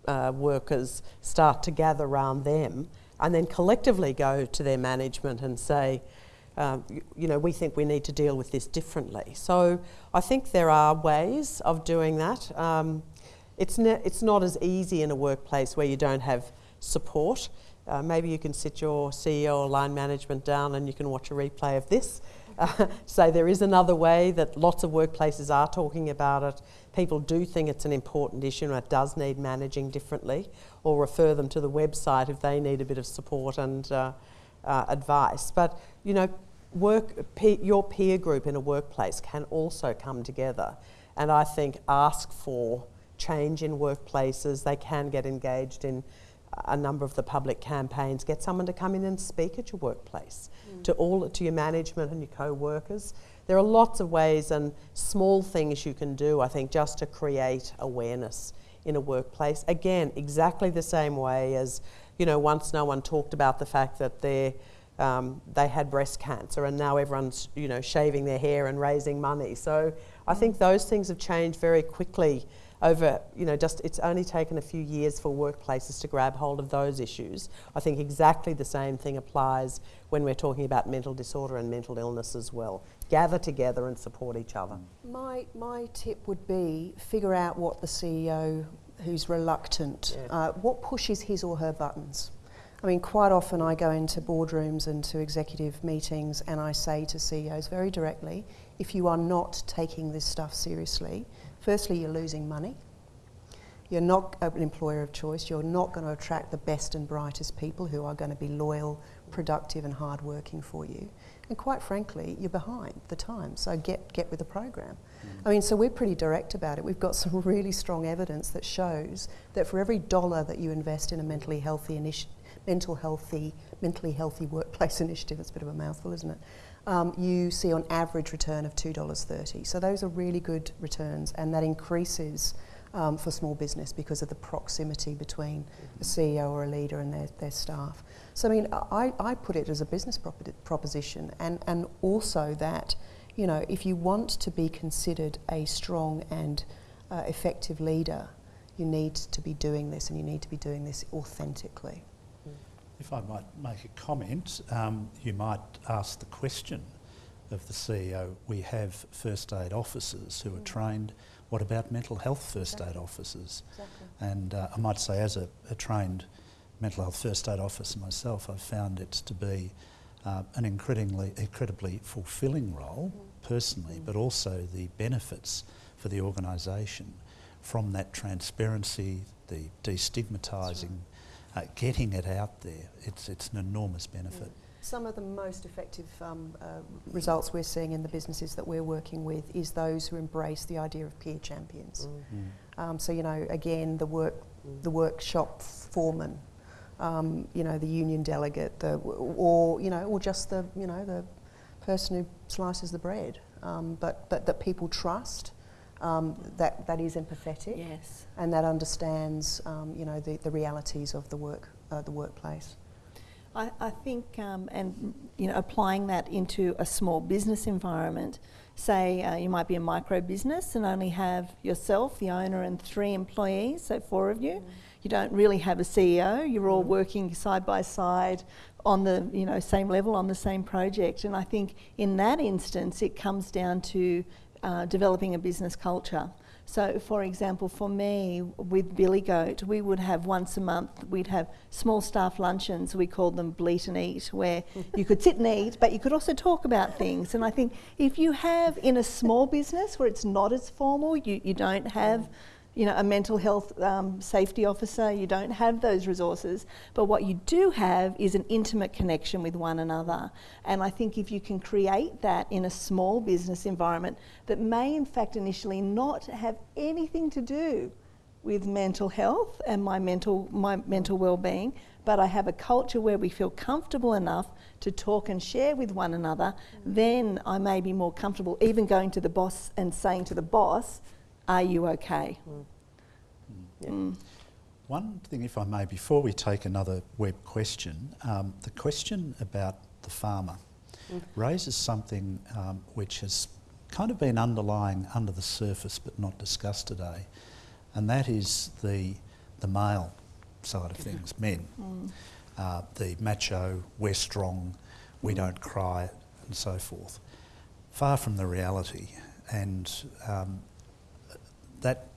uh, workers start to gather around them and then collectively go to their management and say, um, you, know, we think we need to deal with this differently. So I think there are ways of doing that. Um, it's, it's not as easy in a workplace where you don't have support. Uh, maybe you can sit your CEO or line management down and you can watch a replay of this. *laughs* Uh, say there is another way that lots of workplaces are talking about it. People do think it's an important issue and it does need managing differently, or refer them to the website if they need a bit of support and uh, uh, advice. But you know, work pe- your peer group in a workplace can also come together, and I think ask for change in workplaces. They can get engaged in a number of the public campaigns. Get someone to come in and speak at your workplace to all to your management and your co-workers. There are lots of ways and small things you can do. I think just to create awareness in a workplace. Again, exactly the same way as you know. Once no one talked about the fact that they um, they had breast cancer, and now everyone's you know shaving their hair and raising money. So I think those things have changed very quickly over, you know, just it's only taken a few years for workplaces to grab hold of those issues. I think exactly the same thing applies when we're talking about mental disorder and mental illness as well. Gather together and support each other. My, my tip would be figure out what the CEO who's reluctant, Yeah. uh, what pushes his or her buttons. I mean, quite often I go into boardrooms and to executive meetings and I say to CEOs very directly if you are not taking this stuff seriously, firstly, you're losing money. You're not an employer of choice. You're not going to attract the best and brightest people who are going to be loyal, productive, and hardworking for you. And quite frankly, you're behind the times. So get, get with the program. Mm. I mean, so we're pretty direct about it. We've got some *laughs* really strong evidence that shows that for every dollar that you invest in a mentally healthy initi- mental healthy, mentally healthy workplace *laughs* initiative, it's a bit of a mouthful, isn't it? Um, you see on average return of $2.30. So those are really good returns, and that increases um, for small business because of the proximity between a CEO or a leader and their, their staff. So, I mean, I, I put it as a business propo- proposition, and, and also that, you know, if you want to be considered a strong and uh, effective leader, you need to be doing this, and you need to be doing this authentically. If I might make a comment, um, you might ask the question of the CEO. We have first aid officers who are trained. What about mental health first aid officers? Exactly. And uh, I might say, as a, a trained mental health first aid officer myself, I've found it to be uh, an incredibly, incredibly fulfilling role personally, but also the benefits for the organisation from that transparency, the destigmatising, uh, getting it out there. It's, it's an enormous benefit. Some of the most effective um, uh, results we're seeing in the businesses that we're working with is those who embrace the idea of peer champions. Um, so you know, again, the work, the workshop foreman, um, you know, the union delegate, the, or you know, or just the you know the person who slices the bread, um, but but that people trust, um, that that is empathetic, Yes. and that understands um, you know the, the realities of the work uh, the workplace. I, I think, um, and you know, applying that into a small business environment. Say uh, you might be a micro business and only have yourself, the owner, and three employees, so four of you. You don't really have a CEO. You're all working side by side on the you know same level on the same project. And I think in that instance, it comes down to uh, developing a business culture. So, for example, for me with Billy Goat, we would have once a month, we'd have small staff luncheons, we called them bleat and eat, where you could sit and eat, but you could also talk about things. And I think if you have in a small business where it's not as formal, you, you don't have you know, a mental health um, safety officer, you don't have those resources, but what you do have is an intimate connection with one another. And I think if you can create that in a small business environment that may, in fact, initially not have anything to do with mental health and my mental my mental well-being but I have a culture where we feel comfortable enough to talk and share with one another, then I may be more comfortable even going to the boss and saying to the boss, Are you okay? Mm. Yeah. Mm. One thing, if I may, before we take another web question, um, the question about the farmer mm. raises something um, which has kind of been underlying under the surface but not discussed today, and that is the, the male side of things, men. Mm. Uh, the macho, we're strong, we mm. don't cry, and so forth. Far from the reality, and um, that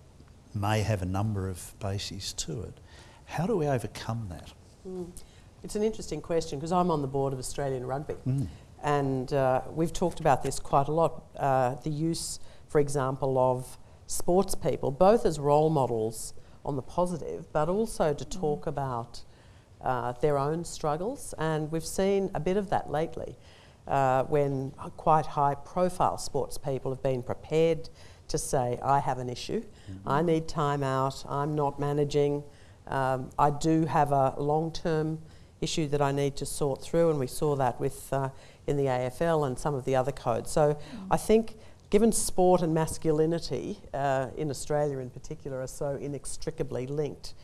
may have a number of bases to it. How do we overcome that? Mm. It's an interesting question because I'm on the board of Australian Rugby. Mm. And uh, we've talked about this quite a lot. Uh, the use, for example, of sports people, both as role models on the positive, but also to mm. talk about uh, their own struggles. And we've seen a bit of that lately uh, when quite high profile sports people have been prepared to say, I have an issue, mm-hmm. I need time out, I'm not managing, um, I do have a long term issue that I need to sort through, and we saw that with uh, in the AFL and some of the other codes. So mm. I think given sport and masculinity uh, in Australia in particular are so inextricably linked,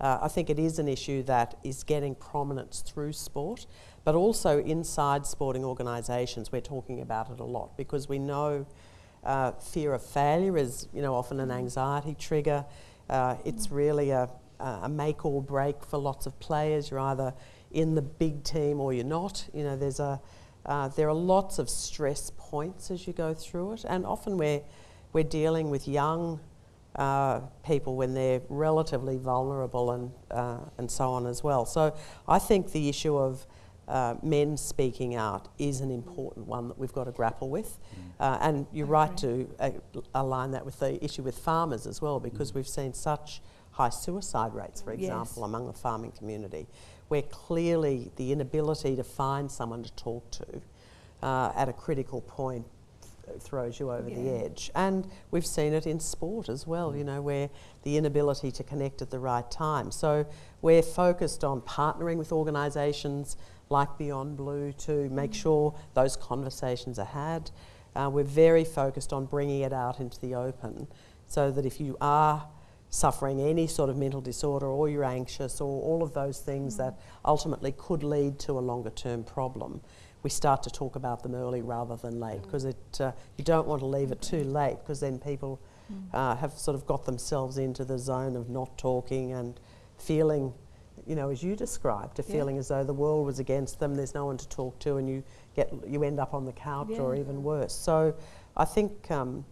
uh, I think it is an issue that is getting prominence through sport, but also inside sporting organisations. We're talking about it a lot because we know uh, fear of failure is, you know, often an anxiety trigger. Uh, it's really a, a make or break for lots of players. You're either in the big team or you're not. You know, there's a uh, there are lots of stress points as you go through it, and often we're, we're dealing with young uh, people when they're relatively vulnerable and, uh, and so on as well. So I think the issue of uh, men speaking out is an important one that we've got to grapple with. Mm. Uh, and you're right to uh, align that with the issue with farmers as well, because mm. we've seen such high suicide rates, for example, yes. among the farming community where clearly the inability to find someone to talk to uh, at a critical point throws you over yeah. the edge. And we've seen it in sport as well, you know, where the inability to connect at the right time. So we're focused on partnering with organisations like Beyond Blue to make mm. sure those conversations are had. Uh, we're very focused on bringing it out into the open so that if you are suffering any sort of mental disorder or you're anxious or all of those things mm. that ultimately could lead to a longer term problem, we start to talk about them early rather than late because mm. uh, you don't want to leave it too late because then people mm. uh, have sort of got themselves into the zone of not talking and feeling, you know, as you described, a yeah. feeling as though the world was against them, there's no one to talk to, and you get you end up on the couch yeah. or even worse. So I think. Um,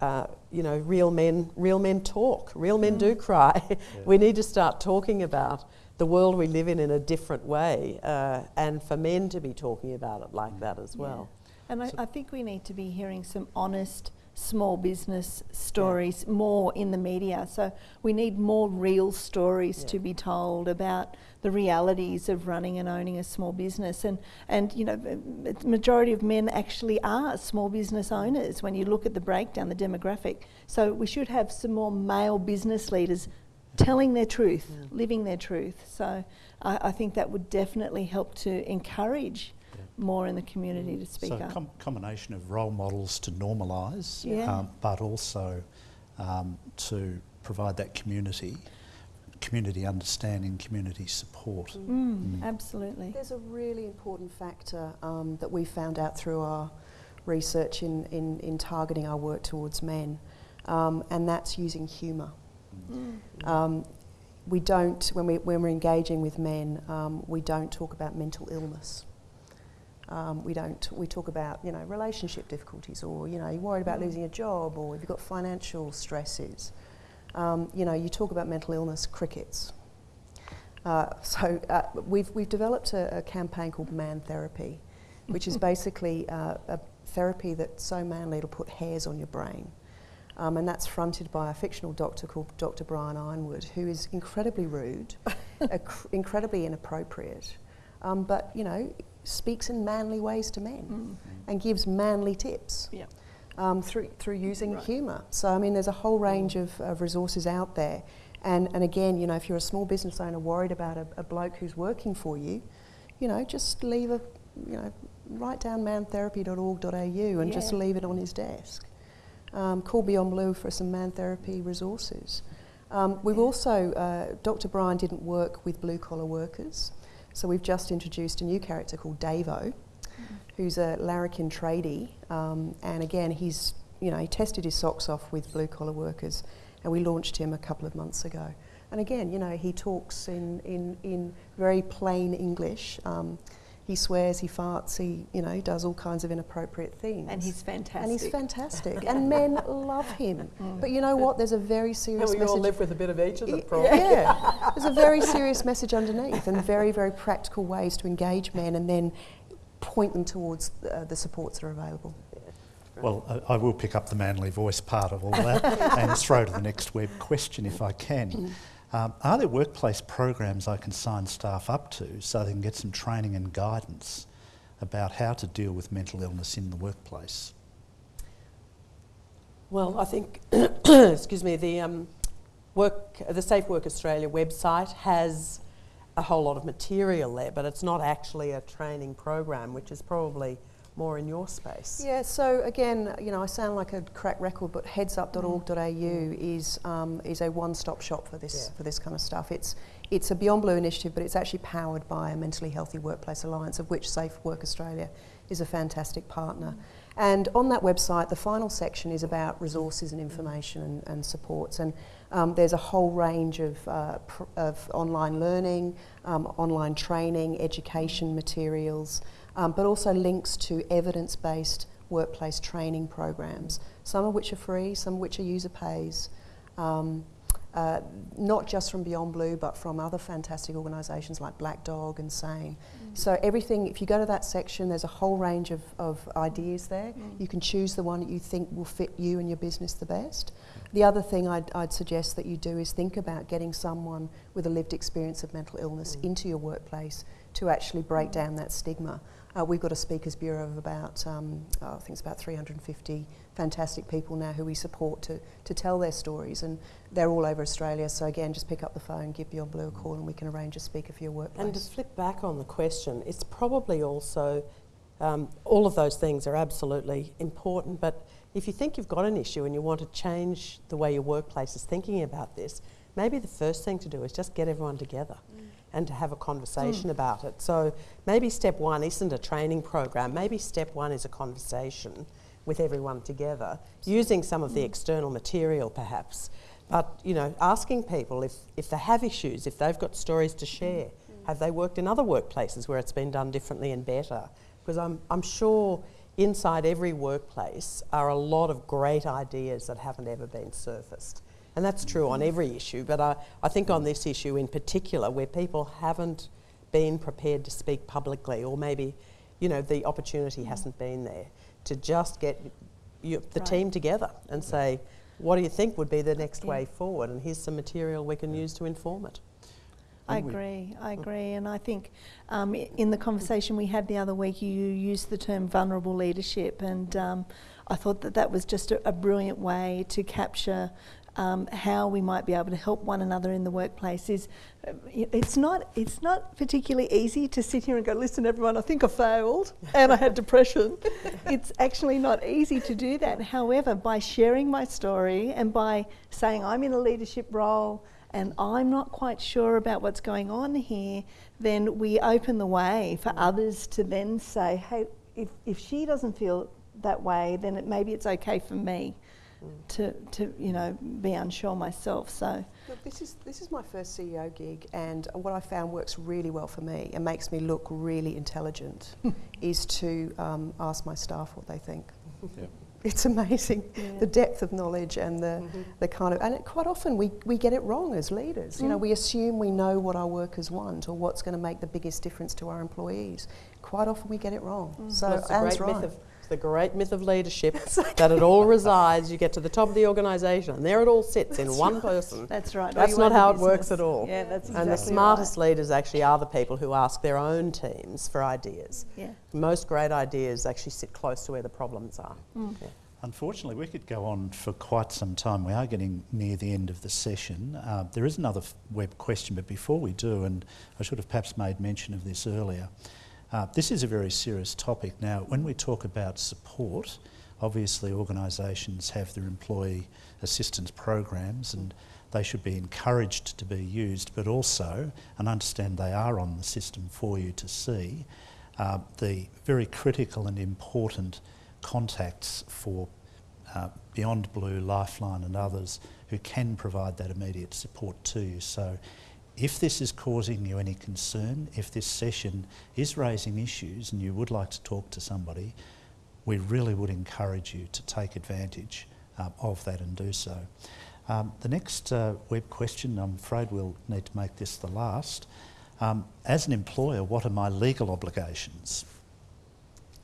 uh, you know, real men, real men talk. Real men mm. do cry. *laughs* Yeah. we need to start talking about the world we live in in a different way, uh, and for men to be talking about it like mm. that as well. Yeah. And I, I, think we need to be hearing some honest small business stories yeah. more in the media. So we need more real stories yeah. to be told about the realities of running and owning a small business. And, and you know, the majority of men actually are small business owners when you look at the breakdown, the demographic. So we should have some more male business leaders telling their truth, yeah. living their truth. So I, I think that would definitely help to encourage more in the community to speak so up. So com- combination of role models to normalise, yeah. um, but also um, to provide that community, community understanding, community support. Mm. Mm. Absolutely. There's a really important factor um, that we found out through our research in, in, in targeting our work towards men, um, and that's using humour. Mm. Um, we don't, when, we, when we're engaging with men, um, we don't talk about mental illness. Um, we don't. We talk about you know relationship difficulties, or you know you're worried about mm. losing a job, or if you've got financial stresses. Um, you know you talk about mental illness, crickets. Uh, *laughs* so uh, we've we've developed a, a, campaign called Man Therapy, which is *laughs* basically uh, a therapy that's so manly it'll put hairs on your brain. Um, and that's fronted by a fictional doctor called Dr. Brian Ironwood, who is incredibly rude, *laughs* incredibly inappropriate, um, but you know speaks in manly ways to men mm. and gives manly tips. Yeah. um, through, through using humour. So, I mean, there's a whole range of, of resources out there. And, and again, you know, if you're a small business owner worried about a, a bloke who's working for you, you know, just leave a, you know, write down mantherapy.org.au and just leave it on his desk. Um, call Beyond Blue for some man therapy resources. Um, we've also, uh, Dr. Brian didn't work with blue collar workers, so we've just introduced a new character called Davo, who's a larrikin tradie, um, and again, he's, you know, he tested his socks off with blue collar workers, and we launched him a couple of months ago. And again, you know, he talks in, in, in very plain English. Um, he swears, he farts, he, you know, does all kinds of inappropriate things. And he's fantastic. And he's fantastic. and men *laughs* love him. But you know what? There's a very And serious we message. all live with a bit of each of them, Y- probably. Yeah, *laughs* there's a very serious message underneath, and very, very practical ways to engage men, and then point them towards uh, the supports that are available. Well, I, I will pick up the manly voice part of all that *laughs* and throw to the next web question if I can. Um, are there workplace programs I can sign staff up to so they can get some training and guidance about how to deal with mental illness in the workplace? Well, I think, *coughs* excuse me, the um, work, the Safe Work Australia website has a whole lot of material there, but it's not actually a training program, which is probably more in your space. Yeah, so again, you know, I sound like a crack record, but headsup.org.au is um, is a one-stop shop for this Yeah. for this kind of stuff. It's it's a Beyond Blue initiative, but it's actually powered by a Mentally Healthy Workplace Alliance, of which Safe Work Australia is a fantastic partner. And on that website, the final section is about resources and information and, and supports. And um, there's a whole range of, uh, pr- of online learning, um, online training, education materials, um, but also links to evidence based workplace training programs, some of which are free, some of which are user pays. Um, uh, not just from Beyond Blue, but from other fantastic organisations like Black Dog and Sane. So everything, if you go to that section, there's a whole range of, of ideas there. You can choose the one that you think will fit you and your business the best. The other thing I'd, I'd suggest that you do is think about getting someone with a lived experience of mental illness into your workplace to actually break down that stigma. Uh, we've got a speakers bureau of about, um, oh, I think it's about 350 fantastic people now who we support to, to tell their stories, and they're all over Australia. So again, just pick up the phone, give Beyond Blue a call, and we can arrange a speaker for your workplace. And to flip back on the question, it's probably also um, all of those things are absolutely important. But if you think you've got an issue and you want to change the way your workplace is thinking about this, maybe the first thing to do is just get everyone together and to have a conversation hmm. about it. So maybe step one isn't a training program. Maybe step one is a conversation with everyone together, using some of the hmm. external material perhaps. But you know, asking people if, if they have issues, if they've got stories to share, hmm. have they worked in other workplaces where it's been done differently and better? Because I'm, I'm sure inside every workplace are a lot of great ideas that haven't ever been surfaced. And that's true on every issue, but I, I think on this issue in particular, where people haven't been prepared to speak publicly, or maybe, you know, the opportunity hasn't been there, to just get you, the Right. team together and say, what do you think would be the next Yeah. way forward? And here's some material we can use to inform it. I agree, I agree. And I think um, in the conversation we had the other week, you used the term vulnerable leadership, and um, I thought that that was just a, a brilliant way to capture. Um, how we might be able to help one another in the workplace is uh, it's not it's not particularly easy to sit here and go listen everyone I think I failed and I had *laughs* depression. It's actually not easy to do that. However by sharing my story and by saying I'm in a leadership role and I'm not quite sure about what's going on here, then we open the way for others to then say, hey, if, if she doesn't feel that way, then it, maybe it's okay for me to, to, you know, be unsure myself. So, Look, this is this is my first CEO gig, and what I found works really well for me and makes me look really intelligent *laughs* is to um, ask my staff what they think. Yep. *laughs* It's amazing Yeah. the depth of knowledge and the, mm-hmm. the kind of and it, quite often we, we get it wrong as leaders. You know, mm. we assume we know what our workers want or what's going to make the biggest difference to our employees. Quite often we get it wrong. Mm. So Well, it's the Ann's great right. myth of it's the great myth of leadership that it all *laughs* resides. You get to the top of the organisation, and there it all sits in one person. that's right. That's not how it works at all. Yeah, that's exactly and the exactly smartest leaders actually are the people who ask their own teams for ideas. Yeah. Most great ideas actually sit close to where the problems are. Mm. Yeah. Unfortunately, we could go on for quite some time. We are getting near the end of the session. Uh, there is another web question, but before we do, and I should have perhaps made mention of this earlier, uh, this is a very serious topic. Now, when we talk about support, obviously organisations have their employee assistance programs and they should be encouraged to be used, but also, and understand they are on the system for you to see, uh, the very critical and important contacts for uh, Beyond Blue, Lifeline and others who can provide that immediate support to you. So if this is causing you any concern, if this session is raising issues and you would like to talk to somebody, we really would encourage you to take advantage um, of that and do so. Um, the next uh, web question, I'm afraid we'll need to make this the last. Um, as an employer, what are my legal obligations?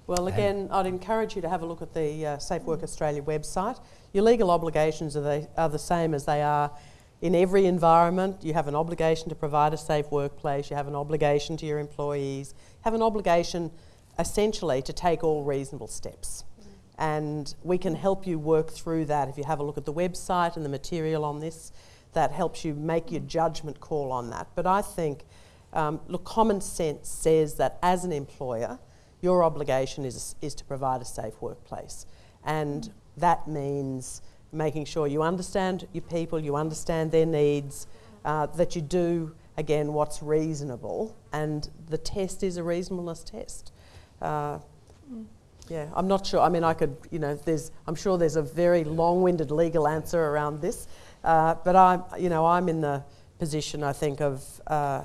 Well, again, I'd encourage you to have a look at the uh, Safe Work Australia website. Your legal obligations are, they, are the same as they are in every environment. You have an obligation to provide a safe workplace, you have an obligation to your employees, you have an obligation essentially to take all reasonable steps. And we can help you work through that if you have a look at the website and the material on this. That helps you make your judgment call on that. But I think, um, look, common sense says that as an employer, your obligation is, is to provide a safe workplace. And that means making sure you understand your people, you understand their needs, uh, that you do, again, what's reasonable. And the test is a reasonableness test. Uh, yeah, I'm not sure. I mean, I could, you know, there's, I'm sure there's a very long-winded legal answer around this, uh, but I'm, you know, I'm in the position, I think, of uh,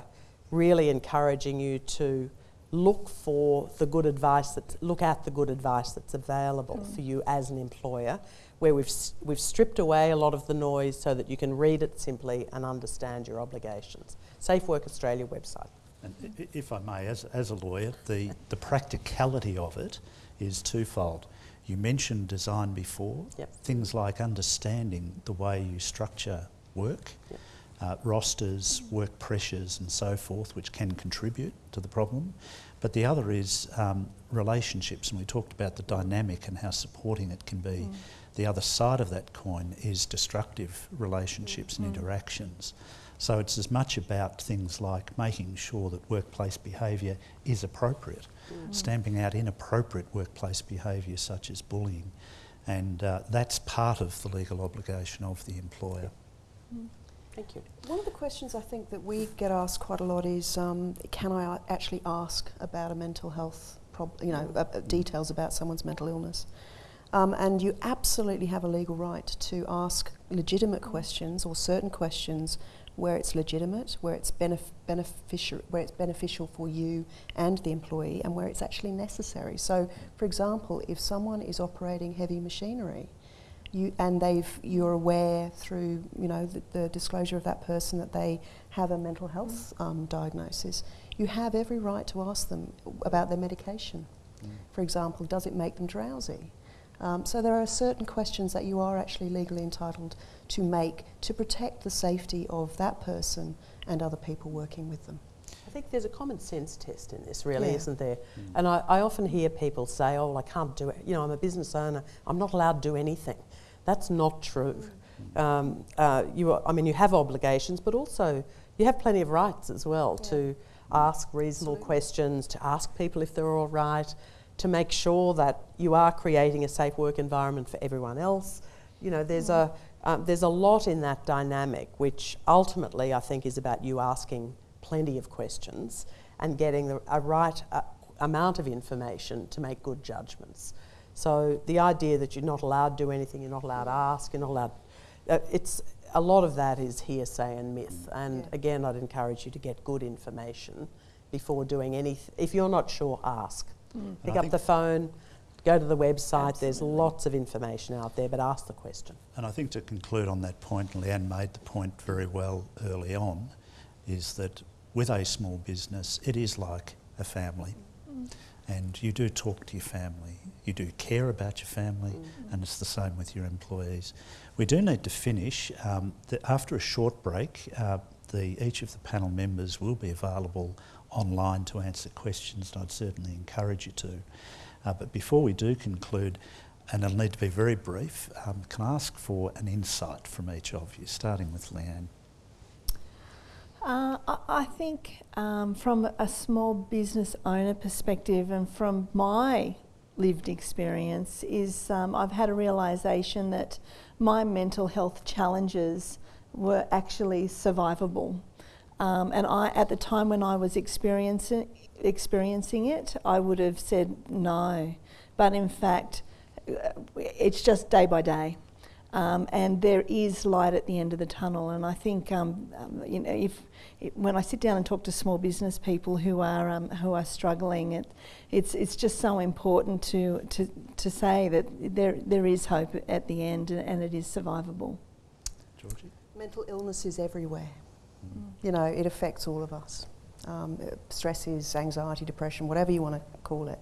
really encouraging you to look for the good advice that look at the good advice that's available mm. for you as an employer where we've we've stripped away a lot of the noise so that you can read it simply and understand your obligations. Safe work australia website. And if i may as, as a lawyer the the practicality of it is twofold. You mentioned design before. Yep. things like understanding the way you structure work. Yep uh, rosters, work pressures, and so forth, which can contribute to the problem. But the other is um, relationships, and we talked about the dynamic and how supporting it can be. Mm. The other side of that coin is destructive relationships mm. and interactions. So it's as much about things like making sure that workplace behaviour is appropriate, mm. stamping out inappropriate workplace behaviour such as bullying, and uh, that's part of the legal obligation of the employer. Mm. Thank you. One of the questions I think that we get asked quite a lot is, um, can I actually ask about a mental health problem, you know, uh, details about someone's mental illness? Um, and you absolutely have a legal right to ask legitimate questions or certain questions where it's legitimate, where it's benef- beneficial, where it's beneficial for you and the employee, and where it's actually necessary. So, for example, if someone is operating heavy machinery, you, and they've, you're aware through you know the, the, disclosure of that person that they have a mental health um, diagnosis, you have every right to ask them about their medication. Mm. For example, does it make them drowsy? Um, so there are certain questions that you are actually legally entitled to make to protect the safety of that person and other people working with them. I think there's a common sense test in this, really, yeah. isn't there? Mm. And I, I, often hear people say, "Oh, well, I can't do it. You know, I'm a business owner. I'm not allowed to do anything." That's not true. Um, uh, you, are, I mean, you have obligations, but also you have plenty of rights as well yeah. to ask reasonable Absolutely. questions, to ask people if they're all right, to make sure that you are creating a safe work environment for everyone else. You know, there's a um, there's a lot in that dynamic, which ultimately I think is about you asking plenty of questions and getting the, a right uh, amount of information to make good judgments. So the idea that you're not allowed to do anything, you're not allowed to ask, you're not allowed, uh, it's a lot of that is hearsay and myth. And yeah. again, I'd encourage you to get good information before doing anything. If you're not sure, ask. Mm. Pick up the phone, go to the website. Absolutely. There's lots of information out there, but ask the question. And I think to conclude on that point, Leanne made the point very well early on, is that with a small business, it is like a family. Mm. And you do talk to your family you do care about your family, mm-hmm. and it's the same with your employees. We do need to finish. Um, the, after a short break, uh, the, each of the panel members will be available online to answer questions, and I'd certainly encourage you to. Uh, but before we do conclude, and it'll need to be very brief. Um, can I ask for an insight from each of you, starting with Leanne? Uh, I, I think um, from a small business owner perspective and from my lived experience is um, I've had a realisation that my mental health challenges were actually survivable. Um, and I, at the time when I was experiencing, experiencing it, I would have said no. But in fact, it's just day by day. Um, and there is light at the end of the tunnel. And I think, um, um, you know, if, when I sit down and talk to small business people who are um, who are struggling, it, it's it's just so important to, to to say that there there is hope at the end and it is survivable. Georgie? Mental illness is everywhere. Mm. You know, it affects all of us. Um, stresses, anxiety, depression, whatever you want to call it.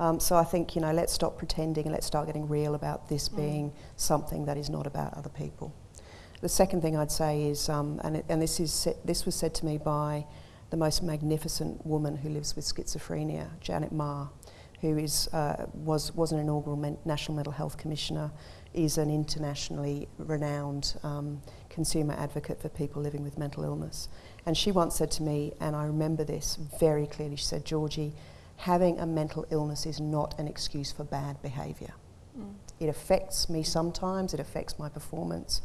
Um, so I think, you know, let's stop pretending and let's start getting real about this mm. being something that is not about other people. The second thing I'd say is, um, and, it, and this, is this was said to me by the most magnificent woman who lives with schizophrenia, Janet Meagher, who is, uh, was, was an inaugural men- National Mental Health Commissioner, is an internationally renowned um, consumer advocate for people living with mental illness. And she once said to me, and I remember this very clearly, she said, Georgie, having a mental illness is not an excuse for bad behaviour. Mm. It affects me sometimes, it affects my performance,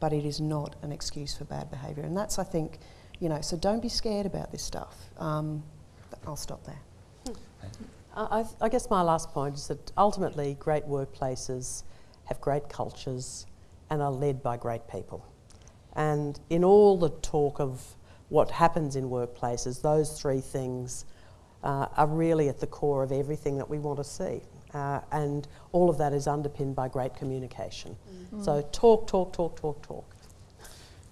but it is not an excuse for bad behaviour. And that's, I think, you know, so don't be scared about this stuff. Um, I'll stop there. I, I guess my last point is that ultimately great workplaces have great cultures and are led by great people. And in all the talk of what happens in workplaces, those three things uh, are really at the core of everything that we want to see. Uh, and all of that is underpinned by great communication. Mm. So talk, talk, talk, talk, talk.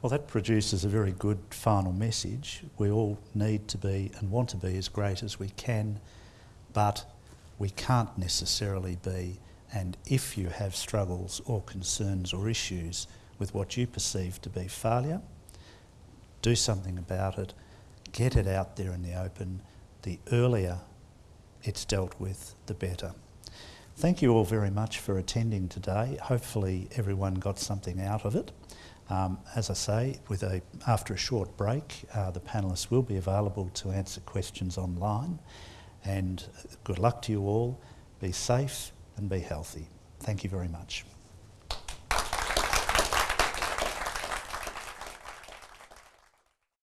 Well, that produces a very good final message. We all need to be and want to be as great as we can, but we can't necessarily be. And if you have struggles or concerns or issues with what you perceive to be failure, do something about it, get it out there in the open the earlier it's dealt with, the better. Thank you all very much for attending today. Hopefully everyone got something out of it. Um, as I say, with a, after a short break, uh, the panellists will be available to answer questions online. And good luck to you all. Be safe and be healthy. Thank you very much.